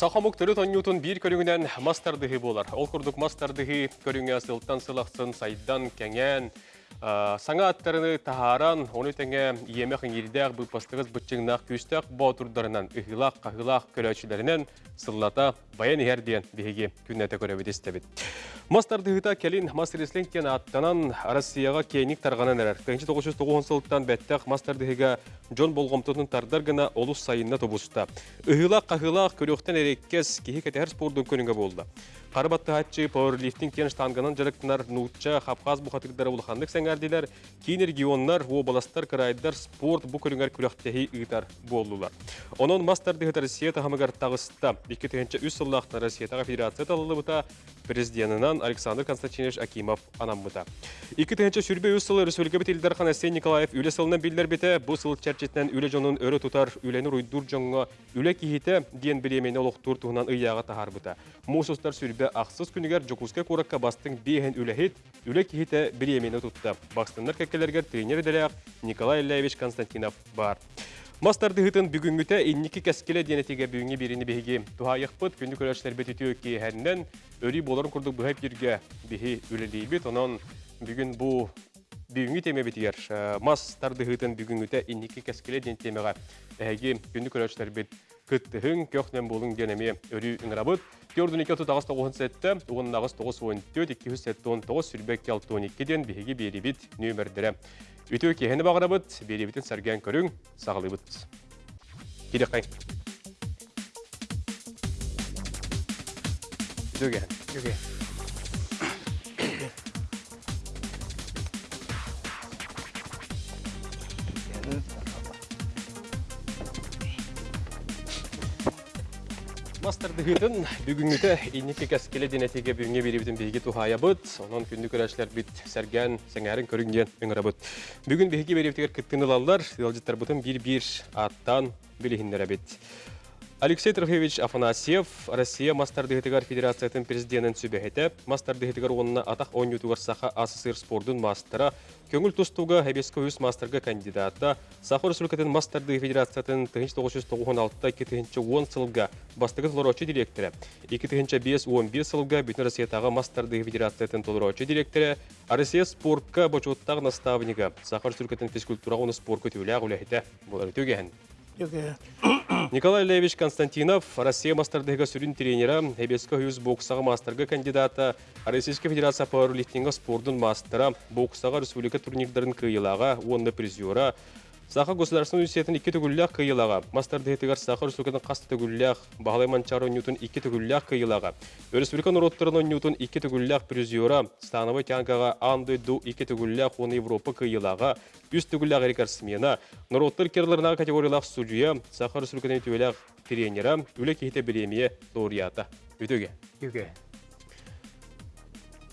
Сахамук түрі тоннютун бір көріңінен мастардығы болар. Ол күрдік мастардығы көріңе сылттан сылақсын сайдан кәңен, саңа аттарыны тахаран, оны тәңе иемек еңердәк бұл пастығыз бұтчыңнақ күстәк баутурдарынан ұхылақ, қағылақ көрәчілерінен сыллата баян ерден беге күннәті көрәбет істебет. Мастардығыта келін мастер кен аттанан Россияға кейнік тарғанан әрір. 1990 сылттан бәттәқ мастардығыға Джон болғымтының тардар гына олус сайынна тобуста. Үхілақ қағылақ көріқтен әреккес кейі кәтәр спордың көніңі болды. Қарыбатты хатчы пауэрлифтинг кен штангынан жарықтынар нутча хапқаз бұқатықтары болғандық сәңәрділер, кейін регионнар, обаластар, крайдар, спорт бұ көріңер күріқтехи ұйтар болдылар. Оның мастардығы Россия тағамығар тағыста 2003 сыллақтың Россия тағы федерация талылы бұта президентынан Александр Константинович Акимов анамбыта. 2003 сүрбе өз сылы Республика бітелдер Ханасен Николаев үлі сылынан білдер біті бұл сыл чәрчетінен үлі жонын өрі тұтар үлені руйдур жоңға үлі кейіті ден білемені олықтур туғынан ұяға тахар бұта. Мосустар сүрбе ақсыз күнігер Жокуска Куракка бастың бейхен үлі үлі кейіті білемені тұтты. Бақстындар кәкелергер тренер Николай Левич Константинов бар. Мастарды хытын бүгүнгүтә инники кәскеле денетиге бүгүнге биrini биһиги тухайыхпыт күндү көрәчләр бетитү ки хәннән өри боларын курдук бу хәп җиргә биһи үлелибит онон бүгүн бу бүгүнгү теме битигер мастарды хытын бүгүнгүтә инники кәскеле ден темега күндү көрәчләр бит кыттыһын көхнән булын генеме өри иңрабыт Көрдүн 2 сетті, оғын нағыз 9-14, 209 сүрбек келтуын 2-ден бігі беребет нөмірдірі. Үтіу кехені бағырабыт, беребетін сәрген көрің, сағылыбыт. Кедек қайын. Үтіу кехен. Мастарды хытын бүгүнгүтө инники кәскеле денетеге бүгүнгө берибитин биги тухая быт, онон күндү көрәшләр бит сәргән сәңәрин көрүнгән өңөрө быт. Бүгүн биги берибитер кыттынылалар, ялжыттар бутын бир-бир аттан билихиндер бит. Алексей Трохевич Афанасьев, Россия Мастардыгытыгар Федерациятын президентын сүбәһете, Мастардыгытыгар онына атақ ойнютугар саха АССР спордун мастера, көңіл тустуга Хабеско үс мастерга кандидата, Сахар Республикатын Мастарды Федерациятын 1996-2010 сылга бастығы толорочы директоры, 2005-11 сылга Бүтін Россиятағы Мастарды Федерациятын толорочы директоры, Россия спортка бочуттағы наставнига, Сахар Республикатын физкультура оны спортка түйілі ағылы болар өтөген. Николай Левич Константинов, Россия мастардыга сүрін тренера, Хебеско Хьюз боксаға мастерга кандидата, Российская Федерация пауэрлифтинга спордун мастера, боксаға республика турнирдарын кыйылаға, онны призера, Саха государственный университетін икі түгілләқ кыйылаға. Мастер дехетігер Саха Республиканың қасты түгілләқ, Бағалай Манчаро Ньютон икі түгілләқ кыйылаға. Республикан роттарының Ньютон икі түгілләқ призера, Становой тянкаға Анды Ду икі түгілләқ оны Европа кыйылаға. Үз түгілләқ рекордсмена, керлернағы категориялақ судья, Саха тренера. Өтөге.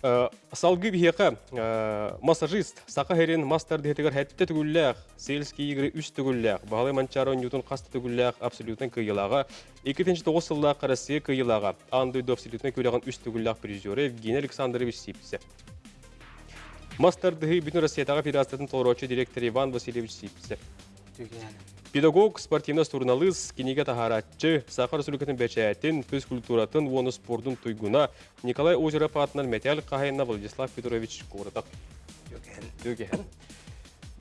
Салгы бихеқа массажист сақа херен мастер дегетігер хәтті түгілләқ, сельский игры үс түгілләқ, бағалай манчаро ньютон қасты түгілләқ, абсолютын кыйылаға, 2009 сыллақ Россия кыйылаға, андойды абсолютын көйләғын үс түгілләқ призеры Евгений Александрович Сипсе. Мастер дығы бүтін Россиятаға федерациятын толырочы директор Иван Васильевич Сипсе. Педагог, спортивна турналыз, кенеге тахаратчы, Сахар Республикатын бәчәтін, физкультуратын, оны спордың туйгуна Николай Озеров атынан металл қағайына Владислав Федорович Куратақ.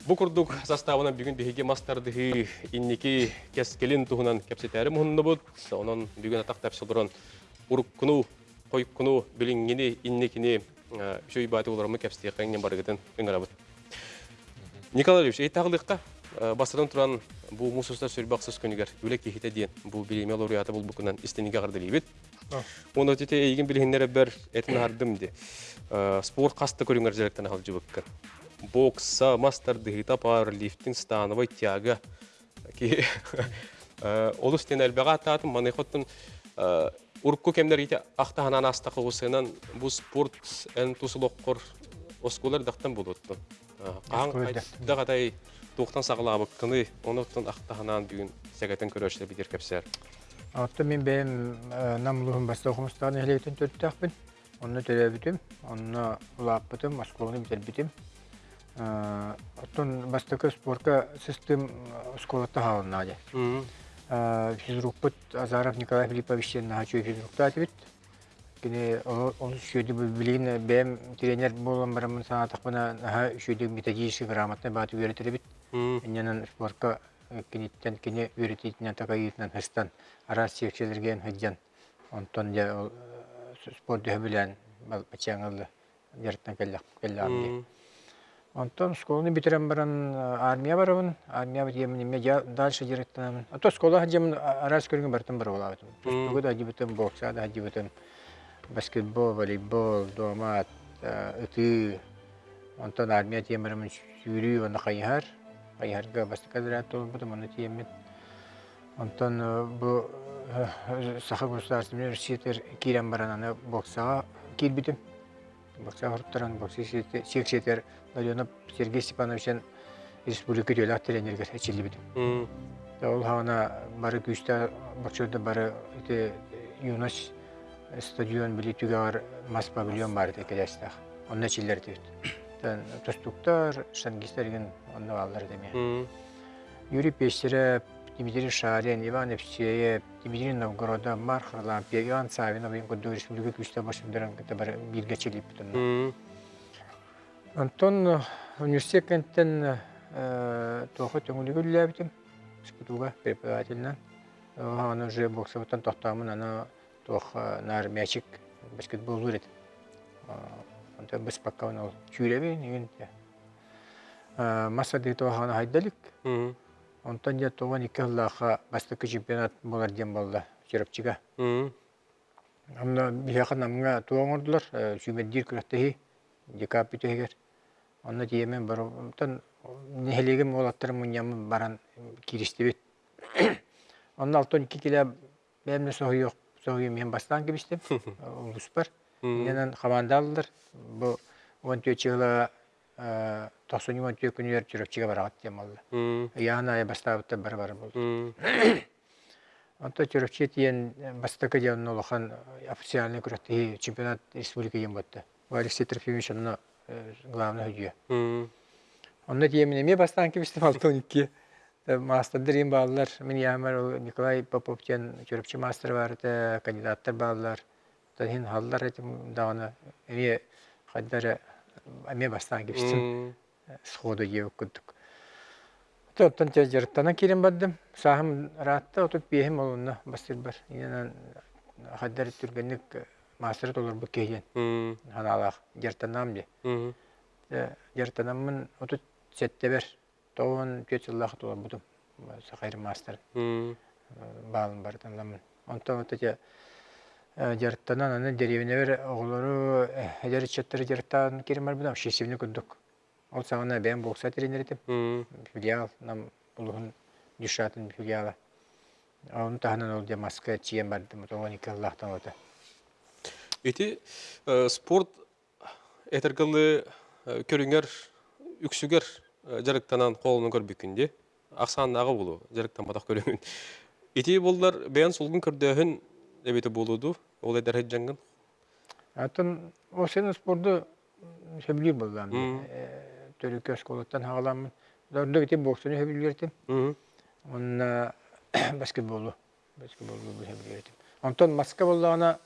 Бұ күрдік заставына бүгін бігеге мастардығы иннеки кәскелін тұғынан кәпсетәрі мұхынны бұд, онын бүгін атақ тәпсілдірін ұрыққыну, қойыққыну, білінгені, иннекені үшөй баты оларымы кәпсетеқі қаңнен барығытын өңірі Николай Ильич, әйтағылыққа бастырын тұран бұл мұсыстар сөрбақсыз күнігер үлек кехите дейін бұл білеме лауреаты бұл бұкынан істенеге қарды лейбет. Оны өтете еген білгендері бір әтін ардым де. Спорт қасты көріңер жәректен ағыл жүбіккін. Бокса, мастер дығыта, пауэрлифтинг, становой тяга. Олы стен әлбәға ататым, маны қоттын ұрыққы кемдер ете ақтағанан аста қылғысынан бұл спорт тұсылыққыр осколар дақтан болуыттын. Қаған қайдағадай туқтан сағылабы кыны, оныттан ақтағанан бүгін сәгәтін көрөшілі бідер кәпсер. Атты мен бәйім намлығын баста оқымыстағын әлейтін төттіқпін. Оны төрі бітім, оны ұлап бітім, асқылығыны бітер бітім. Оттон бастакы спортка систем школатта халына де. физрукпут Азаров Николай Филиппович нахачу физрукта атыбыт. Кини ол шүйді бәм тренер болан барамын санатық наха шүйді методический бит. Иннянан спортка киниттен кини үйретитінен такайытынан хыстан арас секциялерген хыджан. Онтон я ол спорт дөһө билен бачаңылы ярттан келлек келле Онтон школаны битерем баран армия барабын. Армия битем неме я дальше директорам. А то школа хаджам арас көргөн бартын бар була битем. Тугу да дибетем бокса да дибетем баскетбол, волейбол, домат, ыты. Онтон армия тем барам сүйрүү вана кайхар. Кайхарга басты кадрат толуп бутем аны тем Онтон бу Саха государственный университет кирен баран аны боксага кирбитем. Бокса хорттаран бокси сексетер Ладионов Сергей Степановичен республика дөләк тренерге әчилі бітім. Ол хана бары күшті боксерді бары ите юнаш стадион били түгәр мас павильон бар ди кедәстәх. Онна чилләр. Тан тостуктар, шангистерген онна алар деме. Юрий Пещерев, Дмитрий Шарин, Иван Евсеев, Дмитрий Новгорода, Марк Харлампия, Иван Савинов, Ингоду республика күшті башындырын бар бирге чилип бітім. Антон университет кенттен тоқы төңілігі үлләбітім. Скитуға преподавательнан. Аны уже боксоваттан тоқтамын, аны тоқ нар мячик баскетбол үрет. Антон біз пакка оны чүйребі, неген. Маса дейті оғаны хайдалик. Онтан я тоған екі ғылаға бастықы чемпионат болар дем болды, черепчига. Амна бияқан амға туған ордылар, сүймеддер күрәттігі, декап бүтігер. Онна тиемен бар. Онтан нехелегем олаттар муньямы баран киристебет. Онна алтон iki киле бәмне соһуйок, соһуй мен бастан кибистем. Улус бар. Менен хамандалдыр. Бу 14 жылы 90 күнүер жүрөкчүгө барат дем алды. Яна я бастабытта бар бар болду. Онта жүрөкчү тиен бастакы ден улахан официальный күрөттө чемпионат республика ем батты. Алексей Трофимович онна главный худья. Онна тиемин эме бастан кибистим алтоникке. Мастер ем баллар. Мен ямар Николай Попов тен жүрөкчү мастер барды, кандидаттар баллар. Тахин халлар этим дагана эме хаддары эме бастан кибистим. Сходу еп күттүк. Тоттан те жырттана кирен бардым. Сахым ратта отуп бехим олунна бастыр бар. Инен хаддар түргенник мастер толор бу кейен. Ханалах жыртанам де. Жыртанамын отут сеттебер. Тоон көт жыллах толор бутум. Сахайр мастер. Балын бардан ламын. Онтон отут жыртанан аны деревне бер оглору эдер четтер. Шесивне күндүк. Ол сағына бән бокса тренер етіп. Филиал, нам бұлығын дүшатын филиалы. Оны тағынан ол де маска чиен барды, мұтоған екі Аллахтан оты. Эти спорт этергылы көрүңер үксүгер жарыктанан колунун көрбүкүнде аксаанагы болу жарыктан батак көрүңүн. Эти болдар бән солгун көрдөһүн эбете болуду. Ол эдер хеджангын. Атын о сен спорду сөбүлүр болдам. Төрүкө школаттан хагаламын. Дөрдө кетем боксуну сөбүлүртем. Онна баскетболу. Баскетболу сөбүлүртем. Онтон маска боллагана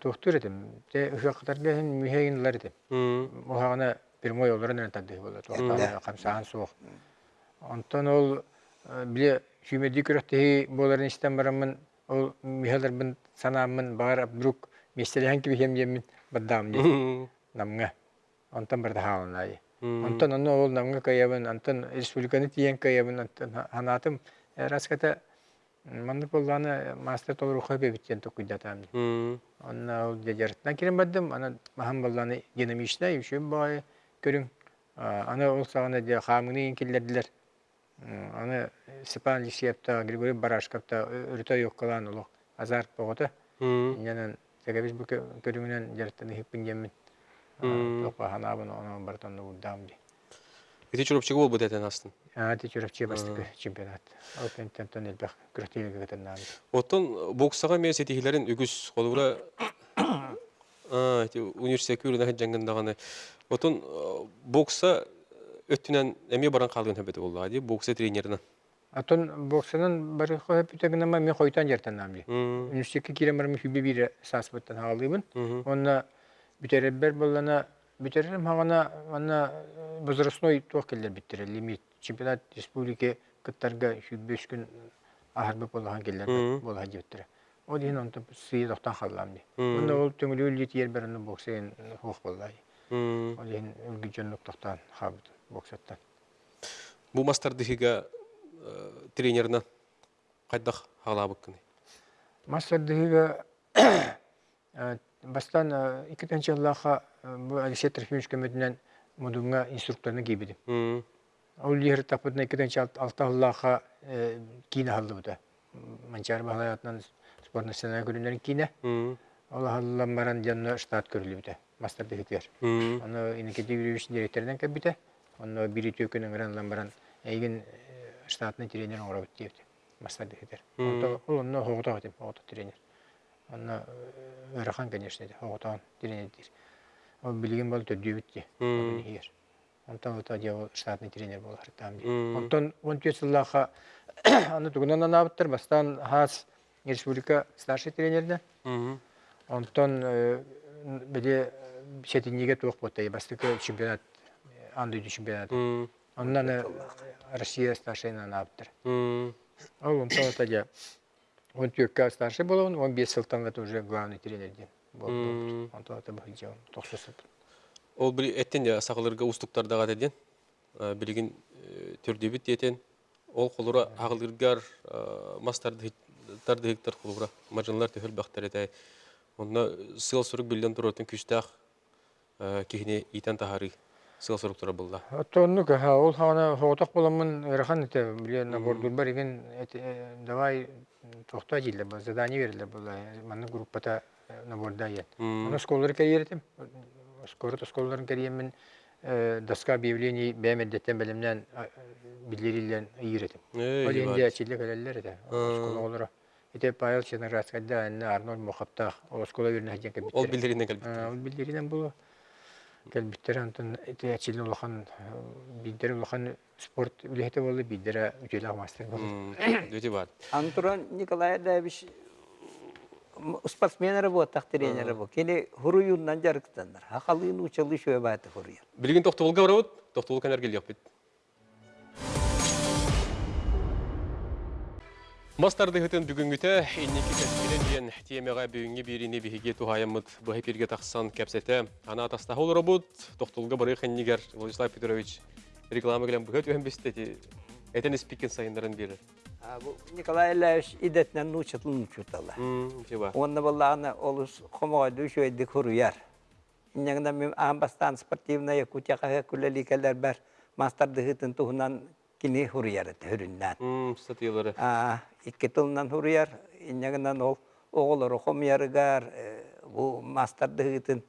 тухтур этим. Те ушактарга мүйхейинлер этим. Охагана прямой оларын тадды болду. Туактана камсаан. Онтон ол биле көрөттеги боларын истен барамын. Ол баддам. Намга. Онтон барда хаалнай. Онтон оны ол намга каябын, онтон республиканы тиен каябын, онтон ханатым раската манды болланы мастер толру хабе биттен токуйдатам. Онна ол дежертна кирен баддым, ана махам болланы динамична юшем бай көрүң. Ана ол сагына де хамыны инкиллердилер. Аны Степан Лисиевта, Григорий Барашковта өртө йоккалан улук азарт богота. Янан Тегебиз бу көрүңүнөн жертени хиппин жемин. Оны ди. Эти бол бутетен астын. А ти чурапчы бастык чемпионат. Оттон боксага мен сетихилерин үгүс колура а эти университет күрүнө хеджангындаганы. Оттон бокса эме баран калган ади бокса тренеринен. Атон боксанын бары хөпүтөгүнама мен койтан. Университетке хүбе бире. Онна бүтеребер боллана бүтерем хагана ана возрастной туак келдер биттер лимит чемпионат республики кыттарга хүбеш күн ахарбы болган келдер Мгм. болга жеттер. О дин онта сый доктан халламди. Мгм. Онда ол төңөлүл лит ер берен боксен боллай. Мм. Ол дин үлгү жөнлүк токтан хабыт боксаттан. Бу мастардыгыга тренерна кайдах халабык кыны. Мастардыгы бастан икитенче Аллаха бу Алексей Трофимович көмөтүнөн мудунга инструкторуна кийбидим. Ол лихер тапытна икитенче алта Аллаха кийне халды бута. Манчар бахлаятынан спорт националь көрүнөрүн кийне. Ол халлан баран жанна штат көрүлү бута. Мастардыгытер. Мм. Аны инекети юридический директорунан кабита. Аны бири төкөнүн гранлан баран эйген штатный тренер оңорабыт дейбит. Мастардыгытер. Мм. Ол онно хогута атым, хогута тренер. Аны Ырахан, конечно, да, хогутан тренер дейр. Ол билген бол төдүбүтти. Мм. Егер. Онтан ута дия штатный тренер болар там. Онтан он тесыллаха аны тугунан анабыттыр бастан хас республика старший тренерден. Мм. Онтан биде сетинеге туох ботай бастыкы чемпионат анды чемпионат. Э, Россия старшийна анабыттыр. Ол онтан ута дия он тюрка старший болон, он бес сылтан уже главный тренер ден. Мм. Онтан ута бахылжа, тохсусып. Ол били эттен я сакылырга устуктарда деден. Билигин төрдөбүт диетен. Ол колура агылыргар мастарды тарды хектар колура мажанлар төһөл бактар этай. Онна сыл сурук билден туратын күчтах кихне итен тахары сыл сурук тура булда. Оттонну ка ол хана хоготок боламын ырахан эте биле набордур бар иген давай тохта ба задание бериле була маны группата наборда ет. Мм. Аны школлар кайертим. Скоро то школларын кайемен доска объявлений бәмәддәттән белемнән билдирилен иеретим. Эй, Ол инде ачылы калелләр да. А. Школа олора. Ите Павел Ченраскада анна Арнольд Мохаптах ол школа берне хаҗан кабит. Ол билдеринен калбит. Ол билдиринен булу. Кәлбиттер антын ачылы улахан биддер улахан спорт үлехте болду биддер үтеле мастер болду. Мм. Дөте бар. Антуран Николай Давич спортсмен работах тренер работ. Кені хуруюннан жарықтандар. Хақалыын учалы шөй баты хуруян. Билигин тоқтолга барабыт, тоқтол канар келек Мастарды хытын бүгінгіті иннеки кәспелен дейін темеға бүгінге беріне бігеге тухайымыд бұхы перге тақсан кәпсеті. Ана атастағы олар бұд, тоқтолға бары қаннигер Владислав Петрович реклама келен бұхы түйен бестеті. Этен спикен сайындарын берір. Николай Давич идетнен нучатлын учутала. Мм, те бар. Онна баллағына олыс қомағайды шөйдік хуруяр. Иннегна мен амбастан спортивная Якутияға күлләли кәлер бар. Мастарды хытын туһунан кини хуруяр хүрүннән. Мм, статьялары. А, икки тылынан хуруяр. Иннегнан ол оғылары хомярыгар, бу мастарды хытын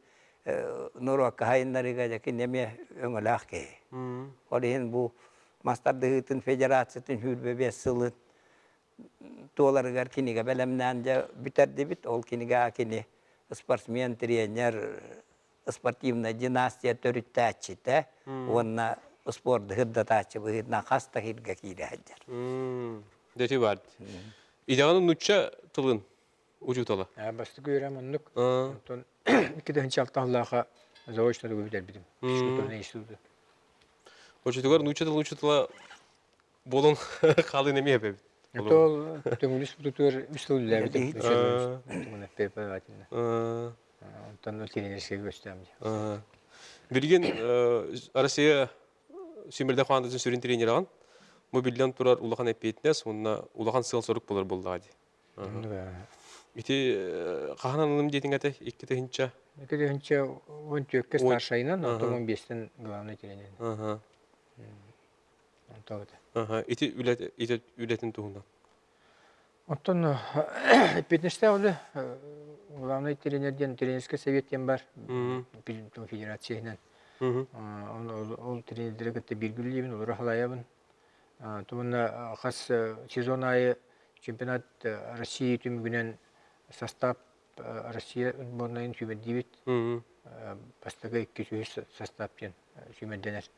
нуруакка хайыннарыга жаки неме өңөлақ кей. Мм, Олин бу мастарды хытын федерациятын хүрбебе сылын туоларыгар киниге белемнән жа бүтерди бит ол киниге кини спортсмен тренер спортивная династия төрүттәчи те онна А басты көрәм оннук. А, Онтон икиденче алталлаха заочно да битер бидим. Мм. Шкутон институты. Очутугар нучатала нучатала болон халы неме бе. Это ол төңүлүс бутутур үстүл ләбитим. А. Муна преподавательна. А, Онтон ол тренерская göstərim. а. Билген э, Россия Симирде хандысын сүрин тренер аған. Мо билден турар улахан эппетнес, онна улахан сыл сорук болар болды ади. Ити каханан ылым дейтин аты икки тыгынча. Икиденче он төкке Ой. старшайынан, Ага. онтон он бестен главный тренер. Ити үлет ити үлетин тугундан. Онтон эппетнеште олы главный тренерден тренерский советтен бар. Мгм. Ол- тренерлер кытта биргүллебин, олар халаябын. Туна хас э, сезон айы чемпионат э, России түмүгүнен состав э, Россия түбәдибит. Мгм. Бастага икки сүйүс составтен сүмәдденер.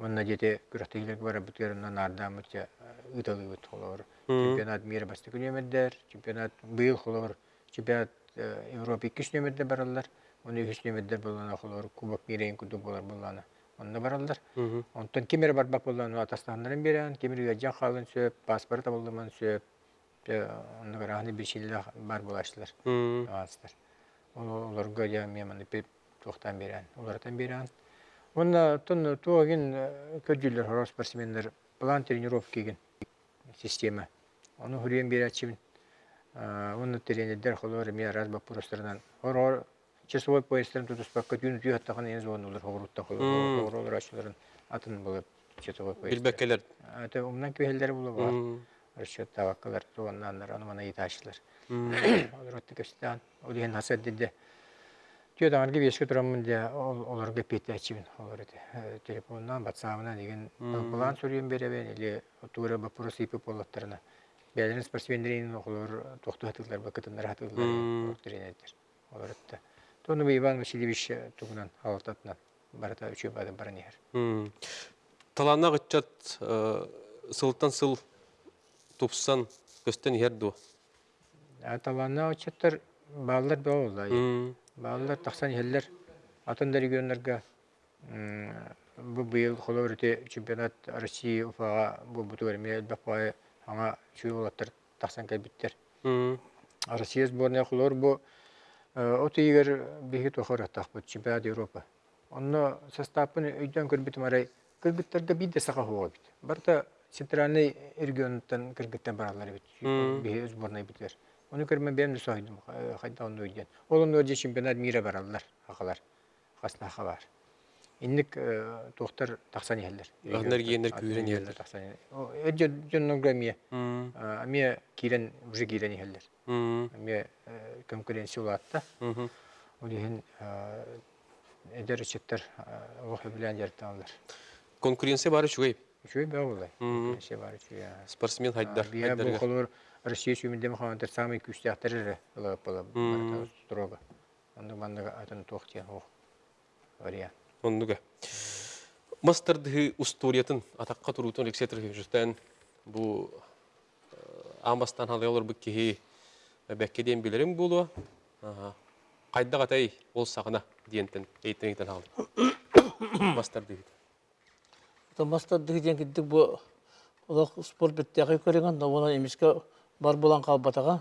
Онна жете күрәхтегилер бара бүткәреннән ардамытча ыталы бит холор. Чемпионат мира басты күнемәддәр, чемпионат быел холор, чемпионат э, Европа икеш нөмердә баралар. Оны нөмердә булган холор кубок мирен күдү булар булганы. Онда баралар. Онтон кемер бар бак булган атастаннарын берән, кемер яҗан халын сөп, паспорт булдыман сөп. Онда гараны бер шилдә бар булашлар. Астар. Оларга я меманы пеп тохтан берән. Олардан берән. Онна тон туагин көдүлөр хорос спортсмендер план тренировкиген система. Оны хүрен берәчим. Оны тренерлер холор мен раз бак пространан. Часовой поездтарын тутуспакка түн түй аттаган ен зон олар хорутта холор. Хорор ачларын атын булып часовой поезд. Билбеккелер. Ата умнан көһелләр булып бар. Расчет таваккалар туганнаннар аны мана иташлар. Олар отты көстән. Олеген хасад диде. Түйөдаңар ге беске тұрамын де оларға петті әчімін олар еді. Телефоннан, ватсабынан деген план сөрген беребен, или тура болаттарына. Бәлерін спортсмендерін олар тоқты хатылар, бақытындар хатылар. Олар. Тоны бы Иван Васильевич туғынан алтатынан барата үші бадын барын егер. Талана гытчат сылтан сыл тупсан көстен ерду. Очеттер балдар болда. Балдар тақсан елдер атын регионларға bu быйыл холор өте чемпионат России Уфаға bu буту верме бақпай аңа чүй олаттар тақсан кәлбиттер. Россия сборная холор bu оты егер беги тохор аттақ bu чемпионат Европа. Онно составын өйден көрбітім арай кыргыттарга бидде сақа хуға бит. Барта центральный регионтан кыргыттан баралар бит. Беги сборная битлер. Оны көрмән бәм дә сойдым. Хайда оны өйден. Ол оны өйден чемпионат мира баралар. Ақалар. Қасна хабар. Инник тоқтар тақсан елдер. Агнар генер күйрен елдер. Тақсан. Өйден жоннон грамия. Аме кирен уже кирен елдер. Конкуренция улатта. Ehen эдер четтер ох белән ярталар. Конкуренция бары чугай. Шуй бә булай. Конкуренция бар чуй. Спортсмен хайдар. Бия бу холор Россия чемпионы хандар самый күстәхтәре лап була. Строго. Анда манда атын тохтия ох. Вариант. Оннуга. Мастарды усториятын атаққа турутун рексетр жүртен бу амастан халай олар бу кеһи бәккеден билерим булу. Кайда катай ол сагына диентен эйтенитен алды. Мастарды. Мастарды деген киддик бу Олақ спорт біттіғі көреген, но оны емеске бар болан қалбатаға.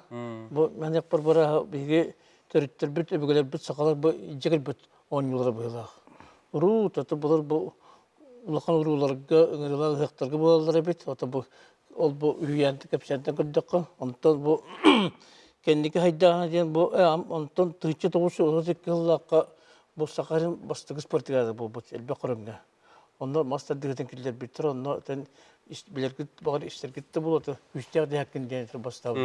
Бұ мәнек бір бара біге төріттер бүт, өбігілер бүт, сақалар бұ жегіл бүт 10 жылға бұйылақ. Уру, таты бұлар бұ улақан уруларға, үңірілі ұяқтарға болалар бит. Ота бұ ол бұ үйенті кәпсәнтен көрдіққа. Онтан бұ кендікі хайдағына дейін бұ, онтан түйчі тоғысы олар зеккіллаққа бұ сақарын бастығы спортығады бұ бұ әлбе құрымға. Онда мастер дигетен киллер биттер, тен билергит багыр истергитте болот. Хакын дигән бастап.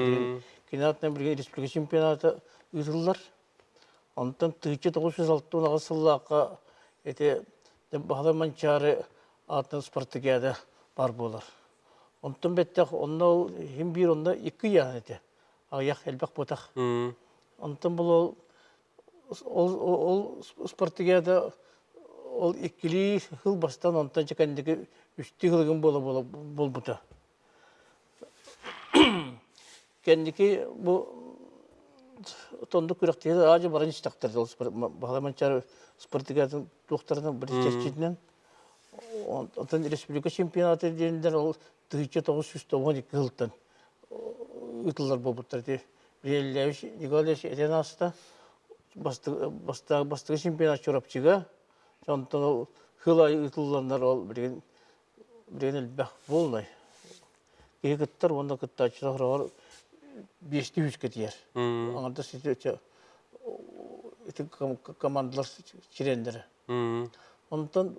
Кинатны бергә республика чемпионаты. Онтан тыйчы 906 нагысыллакка эте багыр манчары атын спортигәдә бар булар. Онтан бетте хим бир онда 2 ян эте. Аяк элбәк ботак. Онтан бул ол ол ол иккили хыл бастан онтан чекендеги үсті хылгын бола бола болбута. Кендики бу тонду күрәктеге ажы ол бир онтан республика чемпионаты дендер ол тыйчы тогуз жүз эки ытылар болбуттар ди Релевич Николаевич Этенаста бастығы чемпионат чорапчыга Сонтон хылай ытылландар ол бірген бірген элбэх болнай. Кеге кыттар онда кытта чырахырар бешти үч кетер. Аңарда эти командалар чирендер. Онтон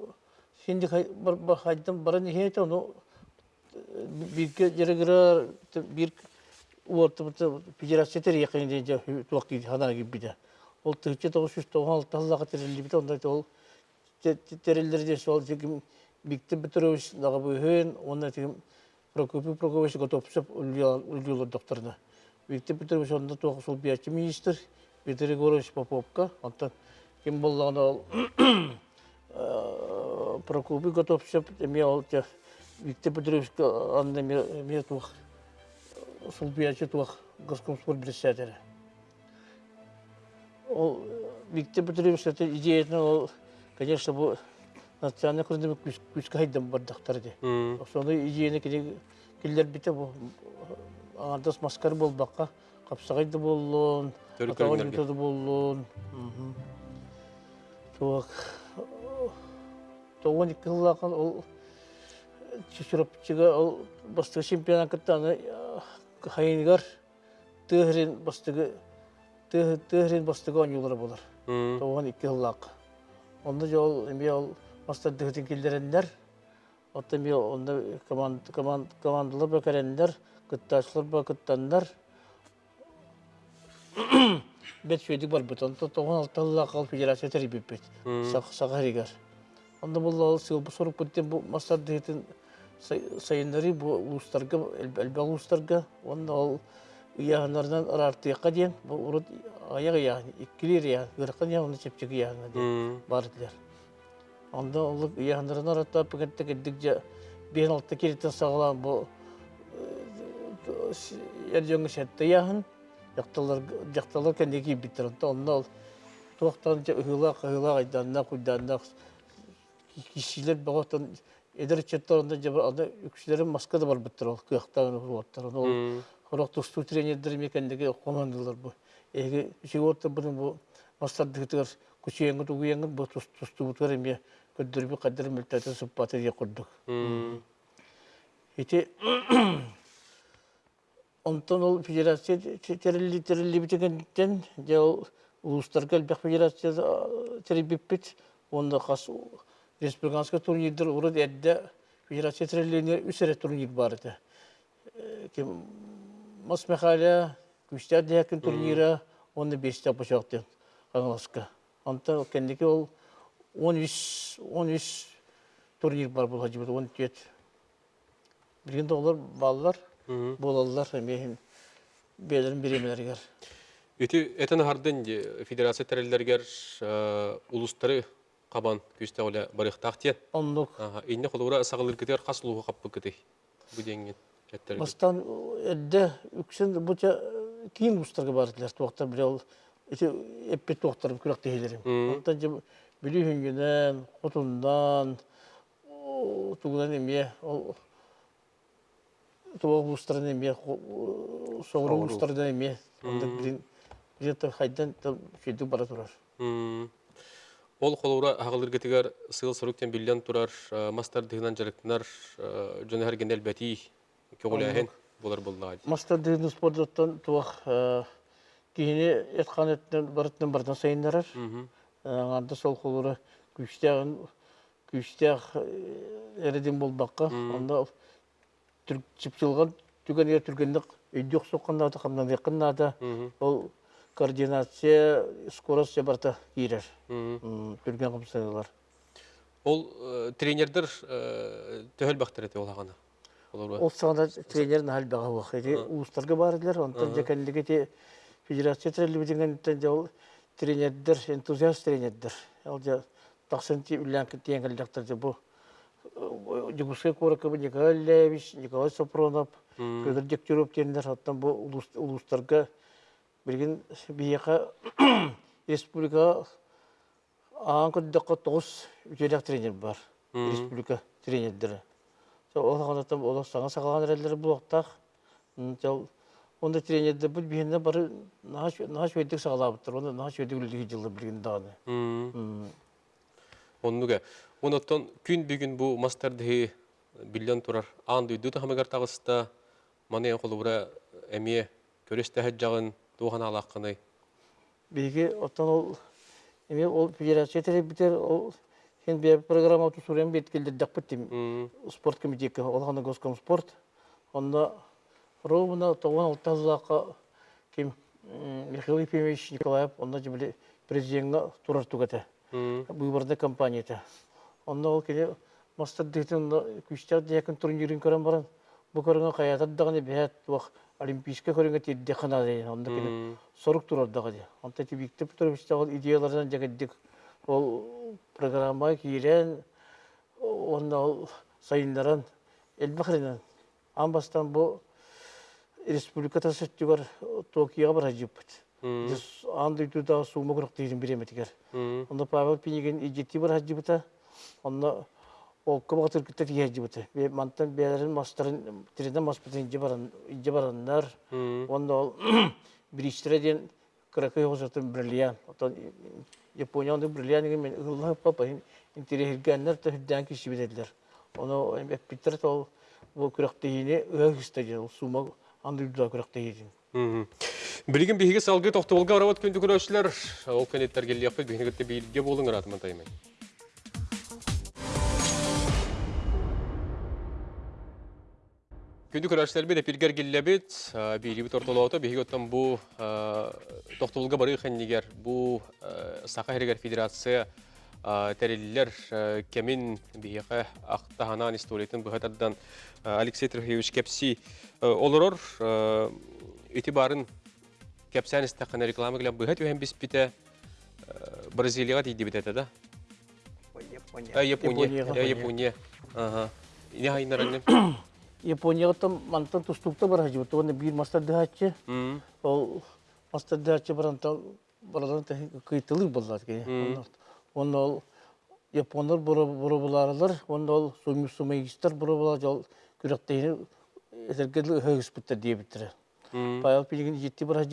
бар хайдан баран хейте ону бирке жерегер бир уорты федерация тер якын деже туакти хана гибиде. Ол тыгчы 996 аллага терилибит онда ол терелерде сол жегим Виктор Петрович дагы бүйһен, онда тем Прокопий Прокопьевич Готовцев үлгүлөр докторна. Виктор Петрович онда тоғы сол биячы министр, Виктор Егорович Поповка, онда кем болғаны ол э, про клубы готовься, эме ол те Виктор Петрович анна ме тух сулбиячы тух госкомспорт председатель. Ол Петрович это идеяны ол, конечно, бұл национальный құрындымы күшкі хайдан бардақтар де. Соны идеяны келдер бите бұл аңардас маскар болбаққа қапсағайды болуын, атаған ютады болуын. Туақ тоғын екі ол чүшіріпчіға ол бастығы чемпионат кіттаны хайынгар тыгрин бастығы тыгрин бастығы оңюлары болар. м, Тоғын екі қыллақ. Онда жол эме ол мастар дыгытын келдерендер. Отта эме онда команд команд командалар бакарендер, кыттачлар ба кыттандар. Бет шөйдік бар бит. Онда тоғын алталла қал федерация тербеп бит. Сақ сағаригар. Онда бұл ол сыл бұл соруп көттен бұл мастар дыгытын сайындары бұл улустарга әлбә улустарга онда ол яһаннардан артыякка дейін бұл урут аяк яһан иккилер яһан гыркын яһан чепчек яһан дейін бардылар. Онда ол яһаннардан арата пигетте кеддик же бен кереттен яһан жакталар жакталар кендеги биттер онда ол ыгыла кыгыла айданна куйданна кишилер эдер четторунда же анда үкүчлерин маска да бар биттер ол кыяктан уоттар ол Хорок тусту тренердер мекендеги командалар бу. Бу мастардыгытыр күчеңге тугуеңге бу тусту бутар эме көддөрбү кадыр мөлтөтө сыппаты дие курдук. м, Ити онтон ол федерация терили терили битегенден же ол улустарга элбек федерация терибиппит онда кас республиканский турнирдер урут эдде федерация терилине үсере турнир бар эте. Кем Мас Михаля күштер дәкін турнира оны бесте башақты аңласка. Анта кендеки ол 13 13 турнир бар бұл хажыбы 17. Билгенде олар балалар болалар мен белерин беремелергер. Үті этен хардын федерация тәрелдергер улустары қабан күсті оля барықтақ тен. Онлук Инне қолуыра сағылыр кетер қасылуғы қаппы кетей. Бүденген жәттәрге. бастан эдде үксен буча кийин устарга бардылар туактар бире ол эти эппет туактар күрәк тегелерим. Мм. Онтан же билүһүнгүнөн, хотундан, тугунан эме ол туак устарын эме соғру устардан эме онда билин где-то хайдан шүйдүк бара турар. М. Ол қолуыра ағылыр кетігер сыл сұрықтен билен тұрар мастар дығынан жарықтынар жөне әрген әлбәті көгіләхен болар боллады. Мастер дегенде спорттан туак кийини эткан эттен барыттан бардан сайындарар. Анда сол қолыры күштәғін күштәғ әреден болбаққа. Анда чіпсілған түген ер түргендік өйдек соққанда да қамдан да ол координация скорость барта кирер. Түрген қымсайлар. Ол э, тренердер төхіл бақтыр еті ол ағана. Ол сағанда тренерін хал баға уақыты. Уыстарға барыдылар, онтан жекендігі те федерация же ол тренердер, энтузиаст тренердер. Ол же тақсын те үләнкі теңгілдіктер же бұл Жигуске Коракова Николай Левич, Николай Сапронов, Федор Дегтяров тендер, оттан бұл улус- білген бияқа республика аңын күддіққа тоғыз үтелек тренер бар. Республика тренердері. Ол ғанаттан ол саңа сақалған әрелері бұл оқтақ. Онда тренерді бұл бейінне бары нағаш өйдік сағалабыттыр. Онда нағаш өйдік үлдігі жылы білген дағаны. Оноттон күн бүгін бұл мастарды билен дүйді маны қолуыра әме көресті жағын туған алаққыны. Биги оттан ол эме ол федерация теребитер ол сен бе программа тусурен бет келдердек биттим спорт комитеті ол гана госком спорт. Онда ровно тогон алтазлака ким м, Михаил Ефимович Николаев онда жибили президентга турар тугата выборный компанияда онда ол келе мастер дейтін күштер декін турнирин көрен баран бу көрөнгө каятар дагы бәт вак олимпийский көрөнгө тидде хана дейін онда келе сорук турар дагы де онда ти Виктор Петрович дагы идеялардан жагаддик ол программа киирен онна ол сайындаран элбахринен амбастан бу республиката сөттүгөр токиога бара жиппит анды туда сума курак дейдин биреметигер онда павел пинеген ижети бар хаджибыта онда ол кыбага тыркытта тиежибыта бе мантан беерин мастарын тириден маспытын жибаран жибараннар онда ол биристреден кракай хозатын бриллиан отон Японияны бриллиан мен ылла папа интерегеннер та хүддән киши биделер оны питер ол бу күрәктейне өгүстәге ол сума анды да күрәктейдин Білген бігі салғы тоқтығылға арауат күнді көрәшілер, ол кәнеттер келі яқпет, бігіне күтті бейілге болың ұратымын таймай. Күнді көрәшілер беді пиргер келләбет, бейілі біт орталауыта, бейгі өттен бұл тоқтығылға бары қәннегер, бұл Сақа Херегер Федерация тәрелілер кәмін бейіқі ақтағанан историятын бұғатардан Алексей Трохевич Кепси олырор итибарын кәпсән істаққана реклама кілем бұғат өйен біз біті Бразилияға дейді бітеді да? Япония. А, Япония. Японияға. Я, Япония. Там мантан тустукта бар бир мастер дәһәче. М. Ол мастер дәһәче баран та барадан та кыйтылыр буллар ки. Онда ол японлар бура бура буларлар. Онда ол сумы сумыйстар бура булар жол күрәктәйне эзергәле хөгүс биттер диye биттер. М. Паял пилген жетти бар.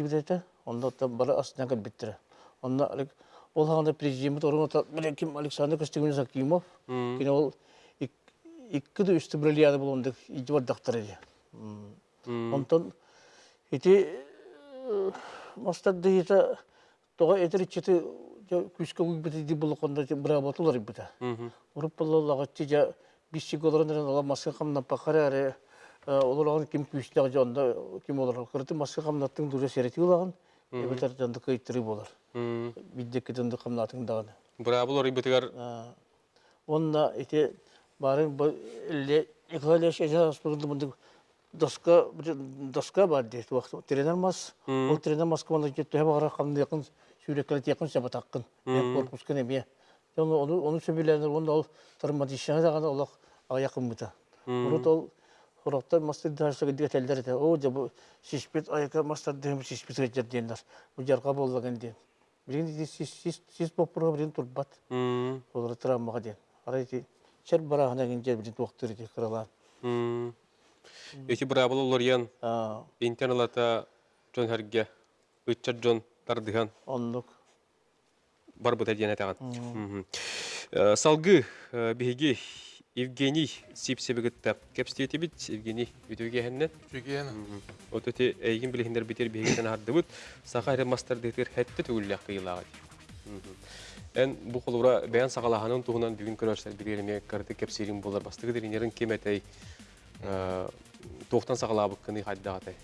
Онда та. Онда ол президент орын Александр Закимов. Ол икки да үсті бриллиады болундuk iji бар дактар эди. М. Онтон ити мастар дейта тога этер ичети күскө уйбити ди булуконда бра батулар ибита. Мгм. Уруп баллага чижа биши голорон ала маска камна пакаре олорон ким күстө жонда ким олор кырты маска камнаттың дуре серети улаган эбетер жонда кыйттыры болар. М. Биддеки жонда камнатын дагы. Бра булар ибетигар Онна ити барын бу экология мынды доска доска бар дейт вакыт тренер мас ол тренер мас команда жетте бара камды якын сүреккеле якын саба таккын мен корпус кене бе оны оны оны сөбелерин онда ол травматична дагы ол аякын бута урут ол Хорохтар мастер дарсыга диге телдер эте. О, жабы шишпет аяка мастер дем шишпет геджер дендер. Бу жарга боллаган ден. Бирин сис сис сис попро бирин турбат. Олар травмага ден. Арайти чер барахана генже бирин токтор эте кырала. М. Эти бра булар ян А, интернета жон хәргә үтчәт жон тардыган онлук. бар бұта дияна таған. Э, Салгы э, биһиги Евгений Сипсебегітті кәпстеті бит Евгений үтіге әннен. Чүгені. От өте әйгін білігіндер бітер биһигитен арды бұт. Сақа әрі мастар дектер хәтті төгілі қиылаға. Ән бұл қолура бәян сағалағанын туғынан бүгін көрерсер білеріме кәрді кәпсерін болар. Бастығы дерінерін кем әтәй тоқтан сағалабы кыны қайдағатай.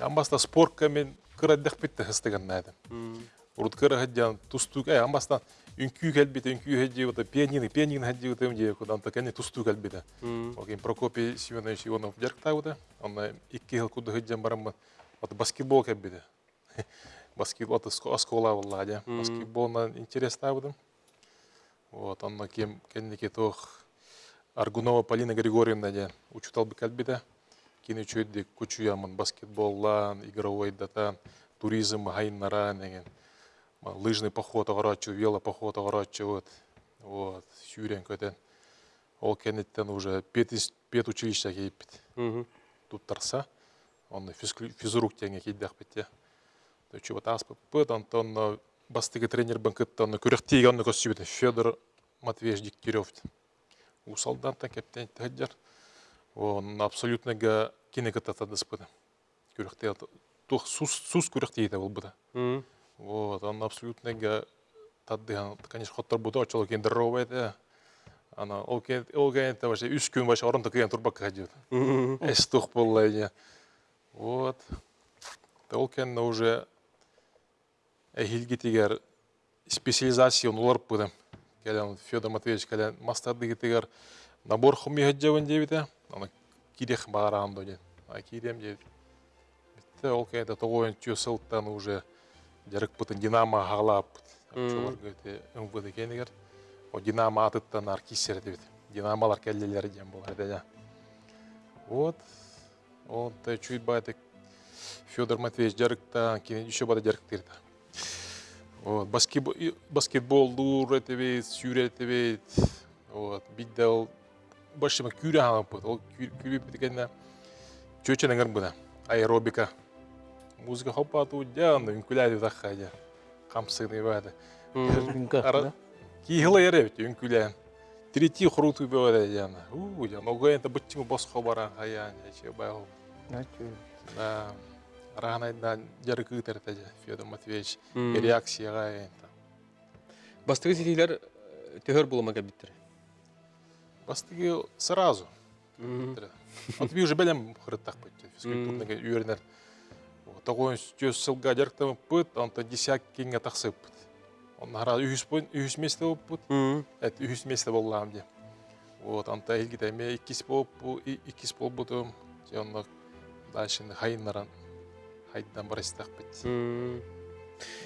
Амбаста спорка мен кыраддах битте хыстыган надым. Урут кыра хадян тустук, ай амбаста үнкүү кэлбите, үнкүү хадji вот пианины, пианин им же кудан так они тустук кэлбите. Окей, Прокопий Семенович Иванов жаркта вот, он икки хил куда хадjан барам вот баскетбол кэлбите. Баскетбол это оскола владя. Баскетбол на интересно вот. Вот, он кем кенники тох Аргунова Полина Григорьевна де учутал бы кэлбите. Кини чөйдік күчуямын баскетболлан, игровой датан, туризм хайнара деген. Лыжный поход оғырачу, велопоход оғырачу, вот. Вот, сүйрен көтен. Ол кенеттен уже пет, пет кейіппіт. Тут тарса, он физрук теңе кейдақ бітте. Вот аспы пыт, антон бастығы тренер бін кітті, оны күректейге оны көсібіті. Федор Матвеевич Дегтярев. Усалдан та кептен тәджар. Он абсолютно га кинеката дыспыды. Күректе тух сус сус күректе ите был буда. Вот, он абсолютно га тадды, конечно, хоттар буда очоло кен здоровый это. Ана ол ол кен это вообще үш күн башы орын токен турбак ходит. Эс тух боллай. Вот. Ол уже эхилги тигер специализация олар будем. Келен Федор Матвеевич келен мастарды тигер набор хуми хаджавын дебите. Ана кирех барам доген. А кирем дебит. Битте ол кенде тогоен чөсылттан уже жарык бутын динамо халап. Чолар гөте МВД кенигер. О Динамо атыттан ар кисер дебит. Динамолар келлелер дем болар да. Вот. Он чуть байтык Федор Матвеевич жарыкта, кенен еще бада жарыктырды. Вот, баскетбол, баскетбол дур этебет, сүйре этебет. Вот, бидде ол башыма. Ол бұда. Аэробика. Музыка хоппа ту жан, үнкүләді таққа жа. Қамсыны бады. Кихила ере бит үнкүлән. Трети хруту жана. У, баран хаян, байыл. Да. Жарыкы Федор Матвеевич. Төхөр кәбіттір. Бастыгы сразу. Уже белем хырыттак бит. Физкультурныга үйренер. Тогон сөз сылга жарктам анта десяк. Он хара үйс үйс месте болуп. Эт үйс месте боллам де. Вот анта илгите ме иккис болуп бу иккис болуп бутум. Жонда дальше хайнаран хайдан барыстак бит.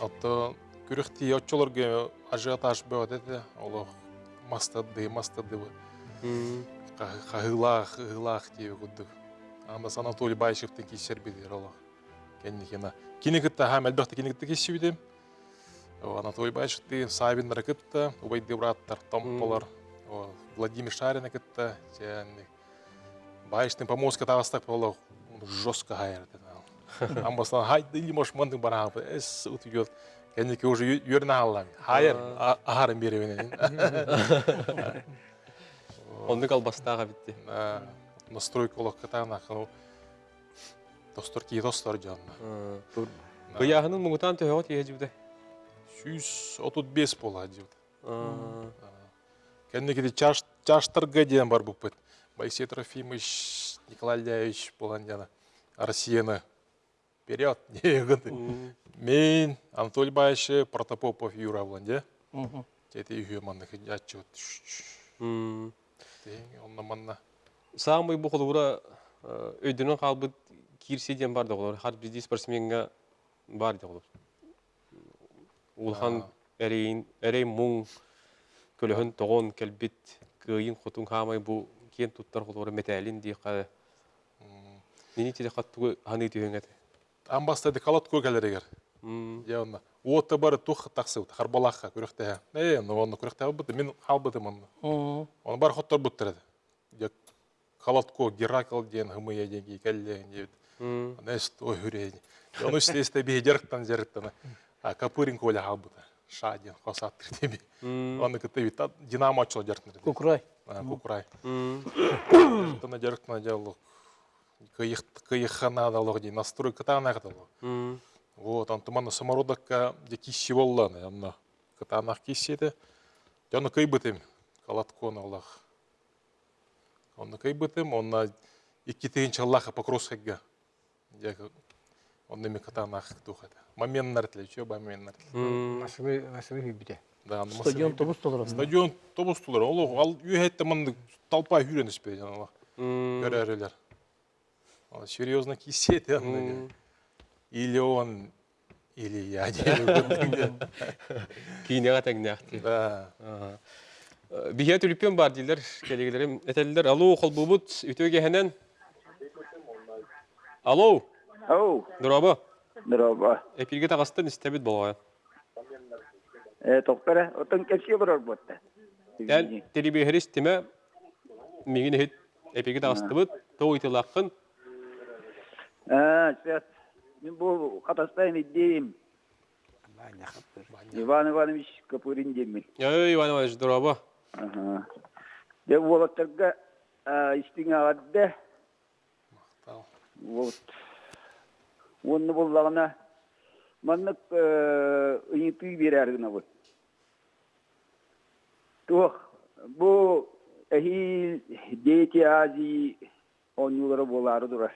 Ото күрөхти очолорга ажиотаж бөт эте. Оло мастады мастады. Хагылах, хагылах деп күддік. Анда Анатолий Байшевтің кесер бедер ола. Кенникена. Кинекітті хам әлбәқті кинекітті кесі бедем. Анатолий Байшевті Сабин ракетті, убай дебраттар, томполар. Владимир Шарина кітті, және Байштың помозка тағыстақ болу, жестко. Амбастан хайды или может мандың бара хапы. Эс утугет. Кеннике уже юрна аллам. Хайыр, ахарын беребенен. Онды қалбастаға бітті. на настройка олақ катана хано достор ки достор жанна. Бұяғының мұңытан төхөғат ие жүбді. Сүйс отут бес бола дивд. Кеннекеде чаш чаштар гаден бар бупыт. Байсей Трофимович, Николай Ляевич болан жана. Россияны вперед, негіді. Мен, Анатолий Байши, Протопопов Юра болан же. Тети үйе маннықы жатчы өт. Онна манна. Самый бұл қолуыра өйдінің қалбыт кирседен бар да қолыр. Хар бізде бар да қолыр. Улхан әрейін, әрей мұң, көліхін тоғын кәлбет, күйін құтын қамай бұл кен тұттар қолуыра метәлін дей қады. Нені теді қаттығы ханы түйен әді. Амбастады калат көкелерегер. Яна. Ота бары тух күрәктә. Э, ну оны бит, мен халбытым оны. Оны бар хоттар. Я калатко Геракл ден хымыя денги кәлле дебит. Näst ой хүрәй. Оны истесте би жерктан. А капырин коля. Шадин деби. Оны бит Динамо. Тана жерктан жалык. Кыйыхана далык ди настройка тана каталык. Вот, он туманно самородокка де кисси боллан, янна кытанах киссиде. Жаны кый бытым, калаткон Аллах. Онны кый бытым, онна икки тыгынчы Аллаха покросхагга. Жак онны ми кытанах тухата. Момент нартле, чё ба момент нартле. Масыбы масыбы хүбүтэ. Да, Стадион тобус толыр. Стадион тобустулар, ол ал үйетте манды толпа хүренеспе, жана көрәрелер. Ол серьезно кисет, янна. Или он, или я. Кейінеға тәгінәқті. Да. Бихе түліппен бар дейлер, келегелерім. Әтәлілер, алло, қолбубут, үтөге хәнен. Алло, Ау, дұрабы, здорово. әпілге тағастын істәбет болғай. Э, тоқтара, отын кепсе барар бұтты. Дәл телебехеріс теме, меген хет әпілге тағасты бұд, тоғы итылаққын. Сейчас. Мен бұл қатастайын дейім. Иван Иванович Капурин деймін. Ой, Иван Иванович, дұрабы. Ага. Де болаттарға істің ағадды. Вот. Оны боллағына маннык ыйыпый берәргіна бұл. Тух, bu ehi дети ази онюлары болары дурар.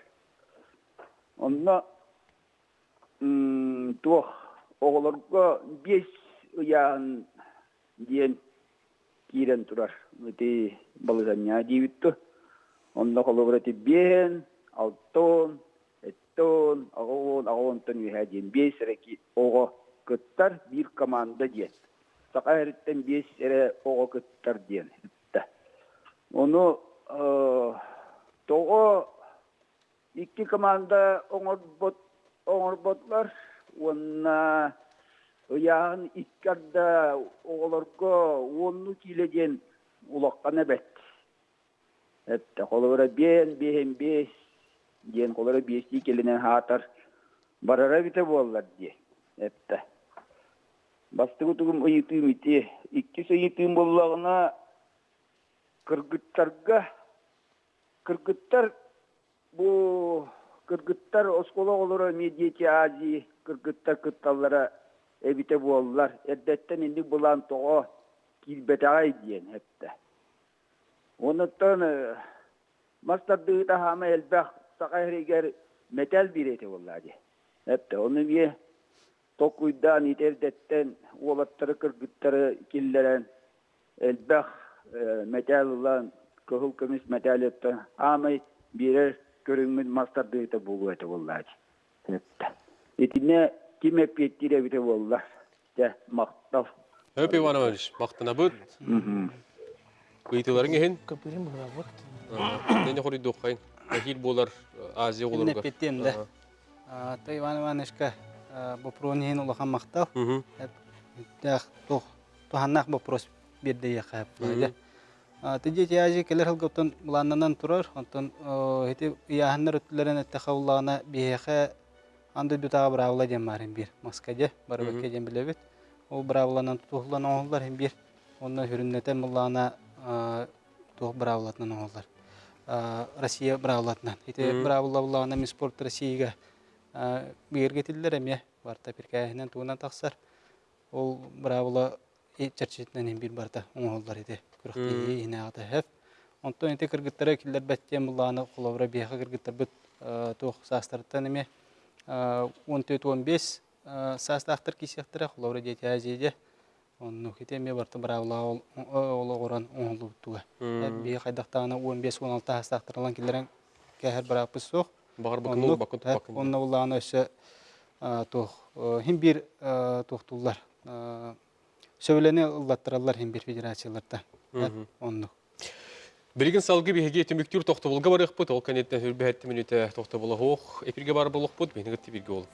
Онна тух оғыларға бес ұяғын дейін кирен турар. Өте балызanya дейбітті. Онна қолығыр өте бен, алтон, эттон, ағуын, ағуынтын үйә дейін бес рәки оғы кыттар бир команда диен. Сака эриттен бес икки команда оңорбот оңорботлар онна ыяһын иккарда оголорго онну киледен улаккан эбет. Этте холора бен бен бес диен холора бести келенен хатар барара бите боллар ди. Этте. Бастыгы тугум ити. Икки ыйытым боллагына кыргыттарга кыргыттар бу кыргыттар оскола олора медиати ази кыргыттар кытталлара эбите боллар. Эрдеттен инди булан того килбетагай диен хепте. Онуттан мастардыгыта хама элбэх сакайригер метал бирети боллади. Хепте. Оны бие токуйдан итердеттен уолаттары кыргыттары киллерен элбэх металлан көхүл көмүс металлеттен хамай бирер көрүнгүн мастардыгыта болу эте боллади. Хепте. Итине киме петтире бите боллар. Те мактал. Höp Иванович, мақтана бұд. Ыйтыларың ехен? Көпірім бұға бұд. Нене қоры доққайын. Ахил болар Азия Инне оларға. петтем да. То Иван Ивановичка бопронин улахан мактал. Дах тох туханнах вопрос бирде яхап. Тиде тяжи келер хылгоптон буланнан турар. Онтон хити яханнар өтлөрен эттехауллагына бияха анды дутага бравла дем барын бир. Москваде барбекке дем билебит. Ол бравланан тухлан оңлар hem бир. Онны хүрүннетен буллана тух бравлатнан оңлар. Россия бравлатнан. Ите бравлавлана ми спорт Россияга бирге тиллер эме барта пиркәһенен туунан тахсар. Ол бравла чарчитнен hem бир барта оңлар иде. Күрәхти инагата хәп. Онтон ите кыргыттара киллер бәттен булланы кулавра бияха кыргыттар бит тух састыртан эме 14-15 састақтыр кисектірі құлауры дети әзейде. Онны хитеме барты бравла олы оран оңлы туга. Би қайдақтағына 15-16 састақтырылан келерен кәһәр бираппыз соқ. Бағар бакын ол бакын бакын. Онны уланы өсі тух хим бир тухтулар. Сөйләне ыллаттыралар хим бир федерацияларда. Салғы бігеге түміктер тоқты болға барық бұд, ол әтті минуті тоқты болы хоқ, эпирге бар болық бұд, бені ғытты бірге ол.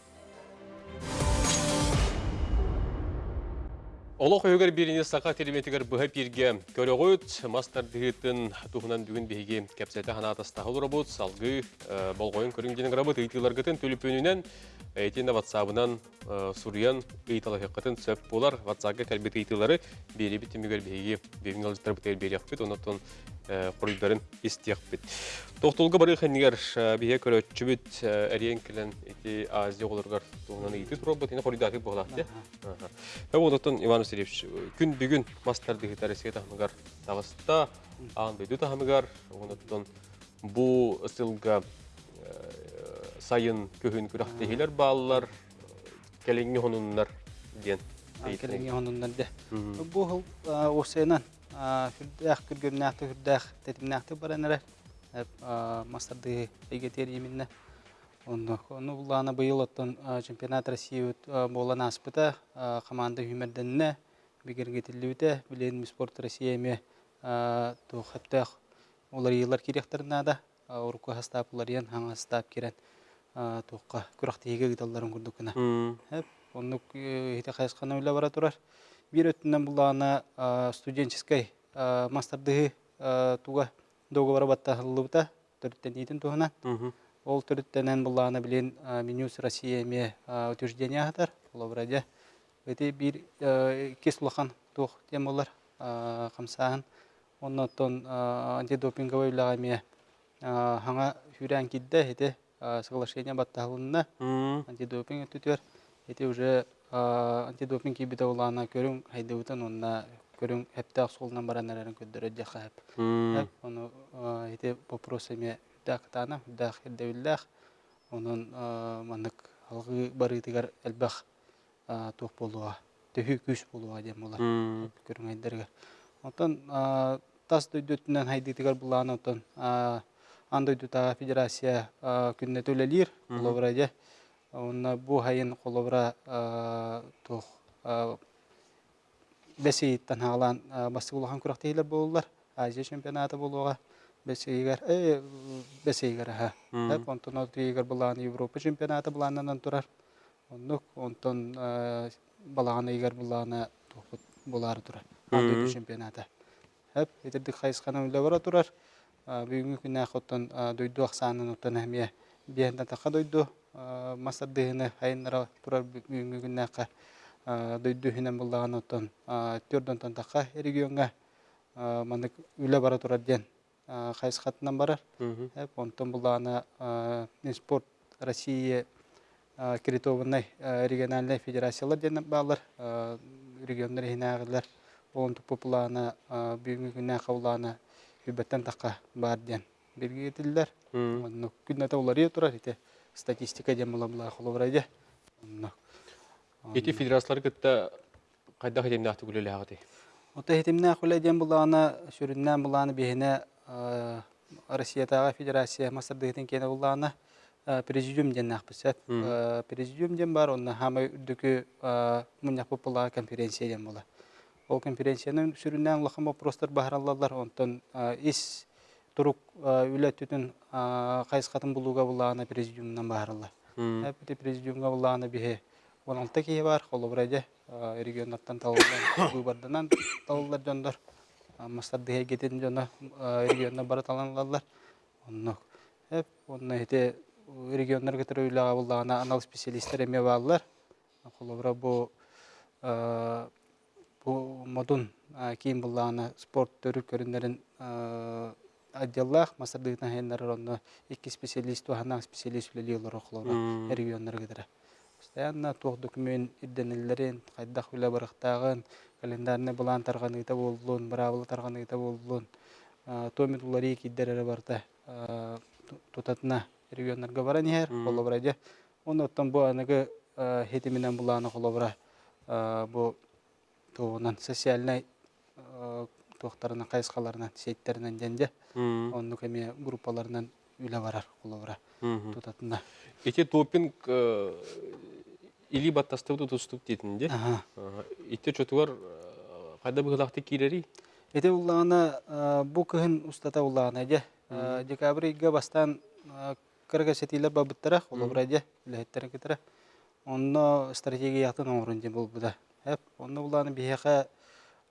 Олық өгер біріне сақа терметігер бұға бірге көрі ғыт, мастар дығыттын тұғынан бүгін бігеге кәпсәті хана атастағы ұлы бұд, салғы болғойын көріңденің әйтені ватсабынан суриян ұйталы сөп болар, ватсаға кәлбет ұйтылары бері біті мүгер бігеге бігін алжыттар бұтайыр бері яқпет, онаттан құрылдарын истияқпет. Тоқтолғы бары қанығар бие көрөтчүбіт әрен кілін эти Азия оларғар туғынан үйті ені құрылдаты онаттан Иван Васильевич, күн бүгін мастарды ғытарыске тағымығар тағыста, ағын бөйді тағымығар, онаттан бұл ысылға сайын көхін күрақтегілер балалар, кәлеңі хонунлар ден. Келеге онундан де. Бу хыл осенан хүрдәх күргөрнәхте хүрдәх тетимнәхте баранара. Мастарды эгетер иминне. Онны оны булана быйыл оттон чемпионат России болан аспыта команда хүмерденне бигерге тиллүтә билен спорт Россия ме то хаттах олар йыллар кирехтернә да урку хастаплар ян хаңа стап кирен тоққа күрәхтеге гидалларын күрдүкнә. Хәп онны хите хайсканы уйла бара турар. Бир өттүнөн булана студенческой мастарды туга договор батта хыллыбыта төрттен итин туһана. Ол төрттенен булана билен Минюс Россия ме утверждение хатар. Ол браде эти бир кислахан тух темалар камсаан. Оннотон антидопинговый лагаме хаңа хүрән кидде хите соглашение батталынна антидопинг. Өтүтөр эти уже антидопинг кибите улана көрүң хайдыбытын онна көрүң хепте солунан баранарарын көддөрө жака хеп ону эти вопросами дактана дах девиллах онун манык алгы барытыгар элбах тух болуа төһү күс болуа дем булар көрүң айдерге онтон тас дөйдөтүнөн хайдытыгар булааны онтон андойдута федерация күнне төлелир олобраде Онна бу хайын қолыбыра тух бәсейіттен хаалан басты улахан күрақтейлер болулар. Азия чемпионаты болуға бәсейгер, э, бәсейгер, ха. Әп, онтон отыйгер болан Европа чемпионаты боланынан турар. Оннук, онтон балағаны егер боланы тоқыт болары турар. Андойды чемпионаты. Әп, етердік қайысқаны өлі бара турар. Бүгінгі күнә қоттон дойду ақсанын оттан әмия биянда тақа дойду. Масардығыны хайыннара турар бүгінгі күнә қа дойду хинен болағаны оттан түрден тақа регионға мандык үле бара турар ден қайысқатынан барар. Онтон болағаны спорт Россия кредитованный региональный федерациялар ден балар региондар хинағылар он популаны бүгінгі күнә қауланы үбәттен таққа бар ден белгі етілдер күнәті олар ие тұрар ете статистика ден бұла бұла қолыбырайды Эти федерациялар кытта кайда хедемне ахты күлеле агыты. Ота хетимне құлай ден бұланы сүріннен бұланы бейіне Россиятаға федерация масырдығытын кені бұланы президиум ден ақпысат. Президиум ден бар, онна хама үрдікі мұняқ бұпыла конференция ден бұла. Ол конференцияның сүріннен ұлақын вопростар бағаралалар, онтан ис тұрук үлі түтін қайысқатын бұлуға бұлағына президиумнан бағаралар. Әпіті президиумға бұлағына бейе 16 кие бар, қолы бұрайды регионаттан талылар, бұйбарданан талылар жондар. Мастардығы кететін жона регионнан бара таланалар. Онны, әп, онны әте региондар кетір үйліға бұлағына анал бағалар. Қолы бұра бұл бу модун кийин буллаана спорт төрү көрүнөрүн отделлах икки специалист специалист биле олор охлора регионнар гидера постоянно туох документ ирденелерин кайдах биле барыктагын календарны булан тарганыйта боллун бравыл тарганыйта боллун томит улари киддерere барта тутатна регионнарга бара нихер холобраja оны оттон бу аныгы хетиминен буланы холобра бу туғынан социальный туақтарына қайысқаларынан сейттерінен денде онны кеме группаларынан үле барар қолыбыра тутатына Эти допинг или баттастыгы тустук дейтінде. Итте чотугар кайда быгылакты кирери. эте уллаана бу кыһын устата уллаана же декабрьга бастан кырга сетилер бабыттара қолыбыра же үлэхеттер кетера онно стратегиятын оңрун же болбуда Әп, онны буланы бияха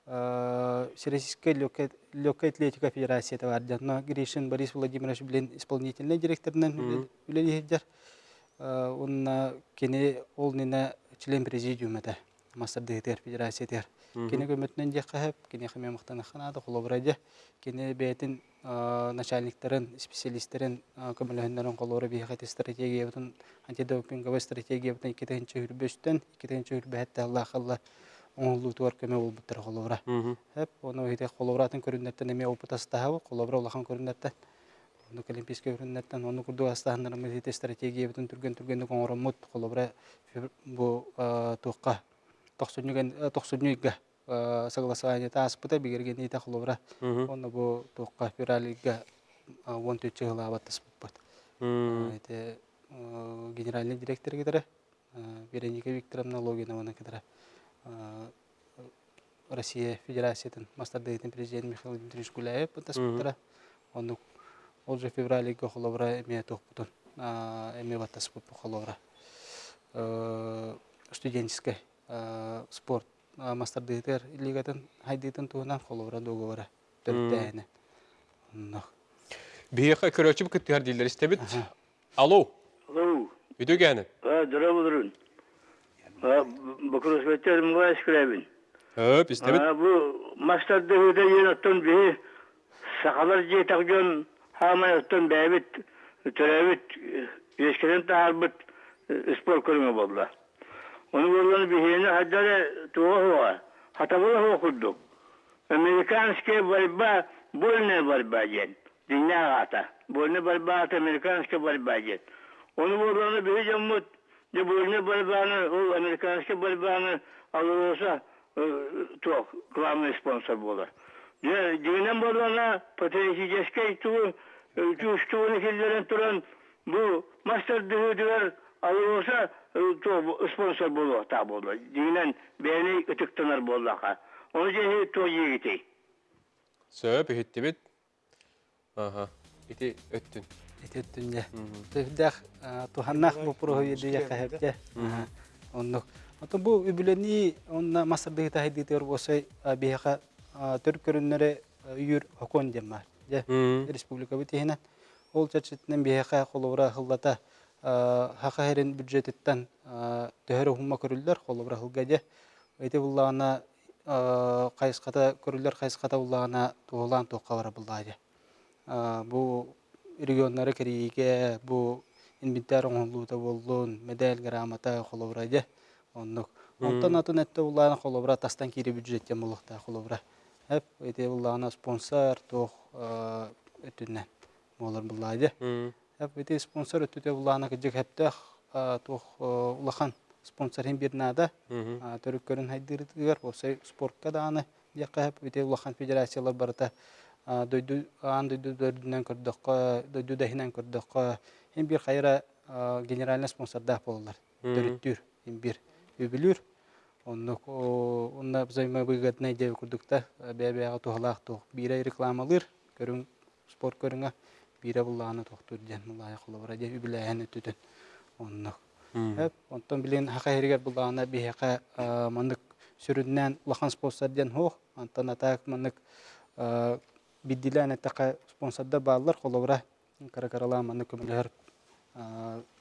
Всероссийская легкая атлетика федерация бар. Жанна Гришин Борис Владимирович билен исполнительный директорынан үлелейдер. Онна кене ол член президиума да. Мастердыгтер федерация тер. Кене көмөтнен же кахып, кене хаме мактана ханада холобраja. Кене бетин начальниктарын, специалисттерин көмөлөндөрүн колору бияха стратегия бутун антидопинговый стратегия бутун 2-нче хүрбөстөн 2-нче хүрбәттә Аллах Аллах оңлуу туар көмө болбуттар холовра. Хеп, оны хите холовратын көрүннәттен эме опытасы тахабы, холовра улахан көрүннәттен. Оны олимпийский көрүннәттен, оны курду астаһыннар мы хите стратегия бутун түргөн түргөндүк оңромут холовра бу туқка 90-га согласование таспыта бигерген ите холовра. Оны бу туқка федералига 13 жылы абаттас буппат. Эте генеральный директор кетере Вероника Викторовна Логинова кетере Россия Федерациятын мастардыгытын президент Михаил Дмитриевич Гуляев таспыттара. Оны ол же февралига холовра эме тохпутун эме баттас буппу холовра. Студенческий спорт мастардыгытыр лигатын хайдыйтын туынан холовра договора төрттәйне. Бияха көрөчүп кыттыгар дилер истебит. Алло, Алло, үдөгәне. а, здравствуйте. А, Бакурусбеттер Мугайс Крабин. Хөп, истебит. А, бу мастарды хөдө ен оттон бе сакалар же тагжон хамай оттон бәбит төрәбит ескерен таарбыт спорт көрүңө болла. Ол американская борьбаны алылса туок, главный спонсор болар. Же дегенен боллана потенцияльский туу, чуштуын хиллерен туран, bu болса то спонсор болу та болду. Дигинен бени ытыктанар боллака. Оны же то егитей. Сөп иһиттибит. Аха. Ити өттүн. Этеттүнде. Тыхдах туханнах бу проһойды якаһапте. Онно. Ото бу үбүлени онна масырды тахиди төр болсой бияка төр көрүннөрө үйүр хокон демар. Же республика битиһинен. Ол чачытнан бияка холовра хыллата хакаһерин бюджеттен төһөрө хумма көрүллөр холовра хылгаде. Эти буллана кайыската көрүллөр кайыската буллана туулан токкалара булладе. Бу регионнары бу инвентарь оңлуута боллун медаль грамота холовраде. Оннук. Онтон атын этте буллана тастан кири бюджеттен булукта холовра. Хеп эти буллана спонсор тох өтүннен. Молар булладе. Эти спонсор өтүтө буллана кыжык хептех тох улахан спонсорын бирнада төрүк көрүн хайдырдыгар болсай спортка дааны хеп эти улахан федерациялар барыта. Дойду ан дойду дөрдүнөн көрдөккө дойду дахинен көрдөккө эм бир хайра генеральный спонсорда болалар. Төрүттүр эм бир үбүлүр онно онна взаимовыгодный деп курдукта бэбэга тухалаах тух бире рекламалыр көрүң спорт көрүңө. Бире буллааны тохтур ден мулая кулубара де үбүлээн өтүтүн онно Эп, онтон билен хака херигер булаана бихека мандык сүрүннән улахан спонсор ден хох, антон атак мандык биддилән атака спонсорда баалар холовра каракарала мандык көмөлөр